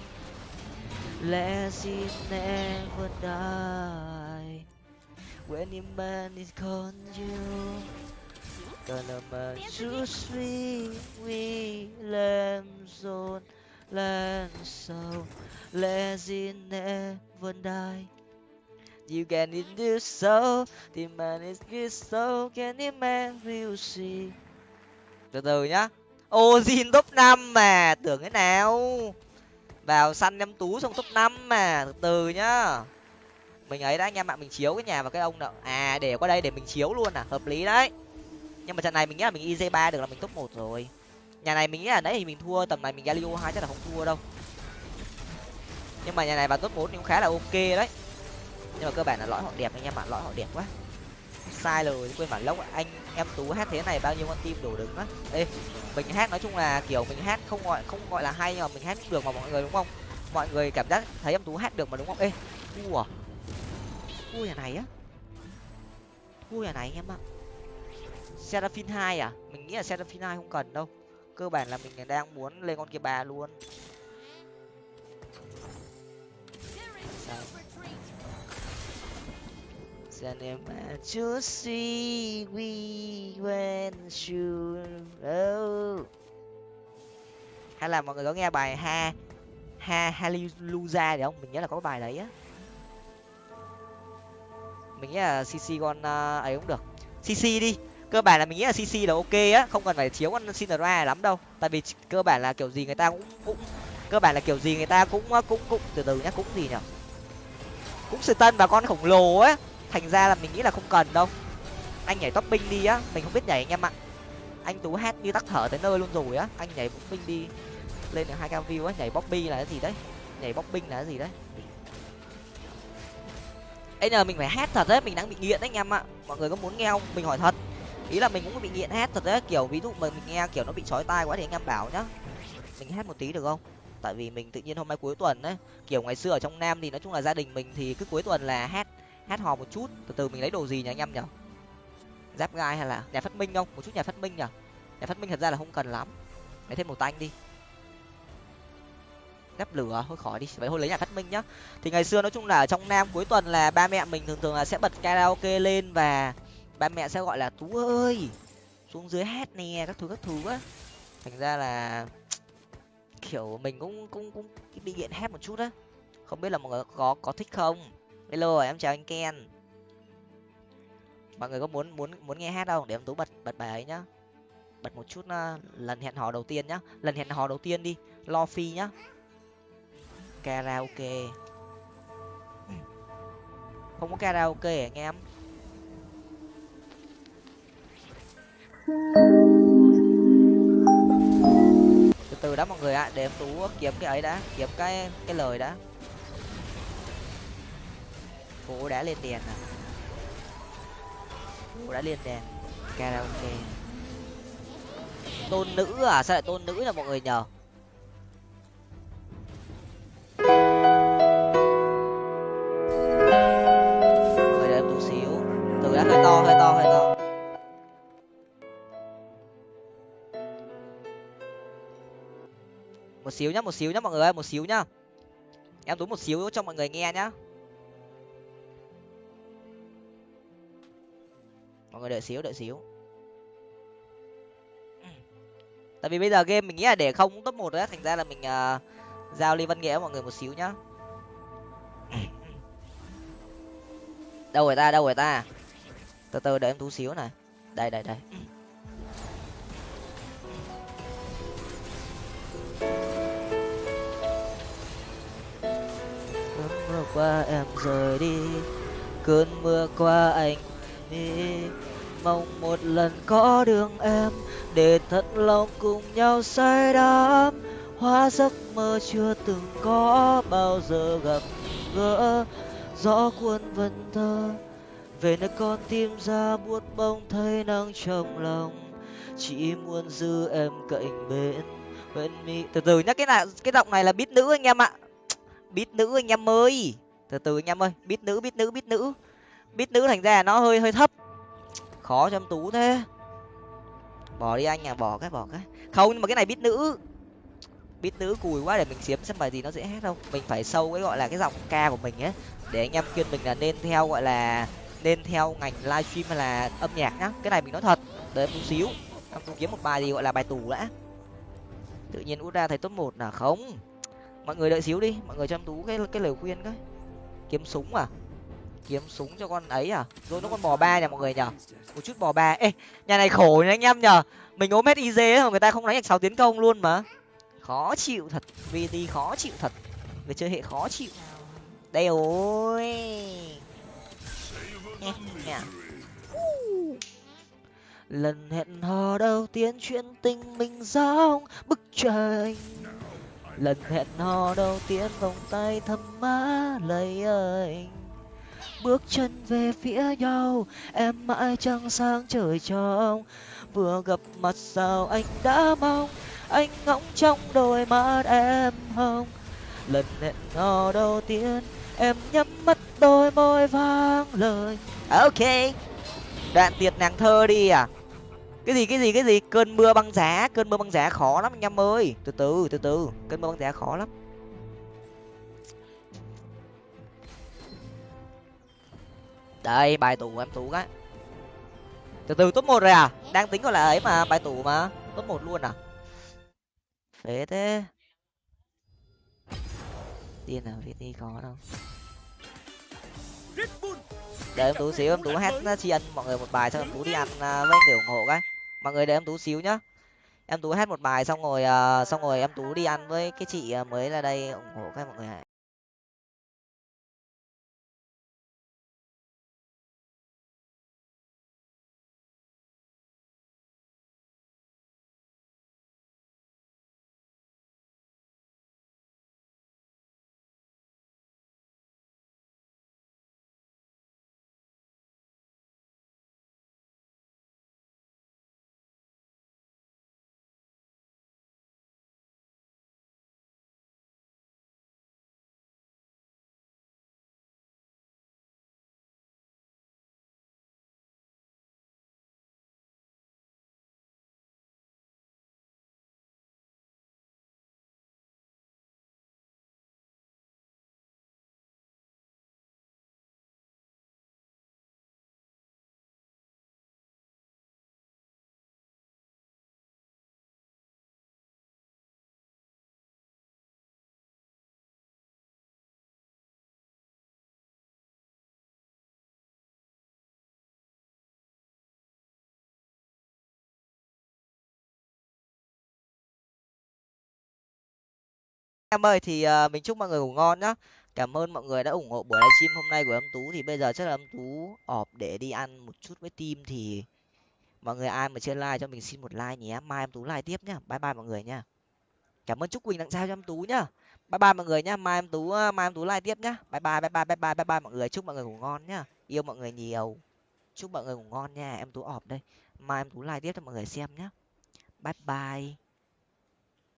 Legend never die. When a man is call you gonna man choose we we lamb zone land so Legend never die You can in this soul, the man is good so can the man will see. Từ từ nhá. Ozin top năm mà, tưởng thế nào? Vào săn em tú xong top năm mà, từ từ nhá. Mình ấy đã anh em ạ, mình chiếu cái nhà và cái ông nợ. À để qua đây để mình chiếu luôn à, hợp lý đấy. Nhưng mà trận này mình nghĩ là mình iz ba được là mình top một rồi. Nhà này mình nghĩ là đấy thì mình thua, tầm này mình Galio hai chắc là không thua đâu. Nhưng mà nhà này vào top bốn thì cũng khá là ok đấy nhưng mà cơ bản là lõi họ đẹp anh em bạn lõi họ đẹp quá. Sai rồi, quên bản lốc anh em tú hát thế này bao nhiêu con tim đổ đứng á ê, mình hát nói chung là kiểu mình hát không gọi không gọi là hay nhưng mà mình hát được mà mọi người đúng không? Mọi người cảm giác thấy em tú hát được mà đúng không? Ê, thua à? Thua nhà này á? Thua nhà này anh em ạ. Seraphin hai à? Mình nghĩ là Seraphin hai không cần đâu. Cơ bản là mình đang muốn lên con kia bà luôn. Sa em mà we when you oh. hay là mọi người có nghe bài ha ha hallelujah đấy không? Mình nhớ là có bài đấy á. Mình nghĩ là cc con uh, ấy cũng được. Cc đi. Cơ bản là mình nghĩ là cc là ok á không cần phải chiếu con sinra lắm đâu. Tại vì cơ bản là kiểu gì người ta cũng cũng cơ bản là kiểu gì người ta cũng à, cũng cũng từ từ nhá cũng gì nhở? Cũng Satan tân và con khổng lồ á thành ra là mình nghĩ là không cần đâu. Anh nhảy topping đi á, mình không biết nhảy anh em ạ. Anh tú hát như tắc thở tới nơi luôn rồi á. Anh nhảy topping đi, lên được hai cao view á, nhảy bobby là cái gì đấy? Nhảy bobbing là cái gì đấy? Ấy giờ mình phải hát thật đấy, mình đang bị nghiện đấy anh em ạ. Mọi người có muốn nghe không? Mình hỏi thật. Ý là mình cũng bị nghiện hát thật đấy, kiểu ví dụ mà mình nghe kiểu nó bị chói tai quá thì anh em bảo nhá. Mình hát một tí được không? Tại vì mình tự nhiên hôm nay cuối tuần đấy, kiểu ngày xưa ở trong nam thì nói chung là gia đình mình thì cứ cuối tuần là hát hát hò một chút. Từ từ mình lấy đồ gì nhỉ anh em nhở giáp gai hay là nhà phát minh không? Một chút nhà phát minh nhở nhà phát minh thật ra là không cần lắm. Lấy thêm một tanh đi. Gấp lửa thôi khỏi đi. Vậy thôi lấy nhà phát minh nhá. Thì ngày xưa nói chung là ở trong nam cuối tuần là ba mẹ mình thường thường là sẽ bật karaoke lên và ba mẹ sẽ gọi là, tú ơi, xuống dưới hát nè, các thứ các thứ á. Thành ra là kiểu mình cũng cũng cũng bị nghiện hát một chút á. Không biết là mọi người có có thích không? Hello em chào anh ken. Mọi người có muốn muốn muốn nghe hát không? Để em tú bật bật bài ấy nhá. Bật một chút uh, lần hẹn hò đầu tiên nhá. Lần hẹn hò đầu tiên đi. Lo phi nhá. Karaoke. Ừ. Không có karaoke à, anh em? Từ từ đó mọi người ạ. Để em tú kiếm cái ấy đã kiếm cái cái lời đã cô đã lên đèn à? Cô đã lên đèn karaoke. Tôn nữ à? Sao lại tôn nữ là mọi người nhờ? Rồi để em tú xíu. Từ đã, hơi to hơi to hơi to. Một xíu nhá, một xíu nhá mọi người ơi, một xíu nhá. Em tú một xíu cho mọi người nghe nhá. Mọi người đợi xíu đợi xíu. Tại vì bây giờ game mình nghĩ là để không top một đấy, thành ra là mình uh, giao ly văn nghĩa với mọi người một xíu nhá. Đâu rồi ta đâu rồi ta? Từ từ đợi em tú xíu này. Đây đây đây. Cơn mưa qua em rời đi cơn mưa qua anh đi mong một lần có đường em, để thật lòng cùng nhau say đắm. Hóa giấc mơ chưa từng có bao giờ gặp gỡ, gió cuốn vần thơ. Về nơi con tim ra buốt bông thấy nắng trong lòng, chỉ muốn giữ em cạnh bên bên mi. Từ từ nhá, cái này, cái giọng này là biết nữ anh em ạ. Biết nữ anh em ơi. Từ từ anh em ơi biết nữ biết nữ biết nữ. Biết nữ thành ra nó hơi hơi thấp khó cho em tú thế. Bỏ đi anh à bỏ cái bỏ cái. Không, nhưng mà cái này biết nữ. Biết nữ cùi quá để mình xiếm xem bài gì nó dễ hát đâu. Mình phải sâu cái gọi là cái giọng ca của mình ấy. Để anh em khuyên mình là nên theo gọi là, nên theo ngành livestream hay là âm nhạc nhá. Cái này mình nói thật, đợi em tú xíu. Em tú kiếm một bài gì gọi là bài tù đã. Tự nhiên út ra thấy top một là không. Mọi người đợi xíu đi, mọi người cho em tú cái cái lời khuyên cái. Kiếm súng à? Kiếm súng cho con ấy à? Rồi nó con bò ba nhà mọi người nhở một chút bò ba. Ê, nhà này khổ nha anh em nhở mình ốm hết iz mà người ta không đánh được sáu tiến công luôn mà. Khó chịu thật. Vt khó chịu thật. Người chơi hệ khó chịu. Đây ôi lần hẹn hò đầu tiên chuyện tình mình giống bức tranh. Lần hẹn hò đầu tiên vòng tay thầm má lấy anh bước chân về phía nhau, em mãi trăng sáng trời trong. Vừa gặp mặt sao anh đã mong, anh ngóng trong đôi mắt em hồng. Lần hẹn hò đầu tiên, em nhắm mắt đôi môi vang lời. Ok, đoạn tiệt nàng thơ đi à. Cái gì cái gì cái gì? Cơn mưa băng giá, cơn mưa băng giá khó lắm anh em ơi. Từ từ từ từ, cơn mưa băng giá khó lắm. Đây bài tủ của em tú á từ từ top một rồi à? Đang tính gọi là ấy mà bài tủ mà. Top một luôn à? Phế thế. Tiên nào viết đi có đâu. Để em tú xíu em tú hát tri ân mọi người một bài xong em tú đi ăn à, với để ủng hộ cái. Mọi người để em tú xíu nhá. Em tú hát một bài xong rồi à, xong rồi em tú đi ăn với cái chị à, mới ra đây ủng hộ các mọi người em ơi thì uh, mình chúc mọi người ngủ ngon nhá. Cảm ơn mọi người đã ủng hộ buổi livestream hôm nay của em tú. Thì bây giờ chắc là em tú ọp để đi ăn một chút với team thì mọi người ai mà chưa like cho mình xin một like nhé. Mai em tú like tiếp nhá. Bye bye mọi người nhá. Cảm ơn chúc quỳnh tặng sao cho em tú nhá. Bye bye mọi người nhá. Mai em tú ờ, mai em tú like tiếp nhá. Bye bye bye bye bye bye bye bye mọi người. Chúc mọi người ngủ ngon nhá. Yêu mọi người nhiều. Chúc mọi người ngủ ngon nha. Em tú ọp đây. Mai em tú like tiếp cho mọi người xem nhá. Bye bye.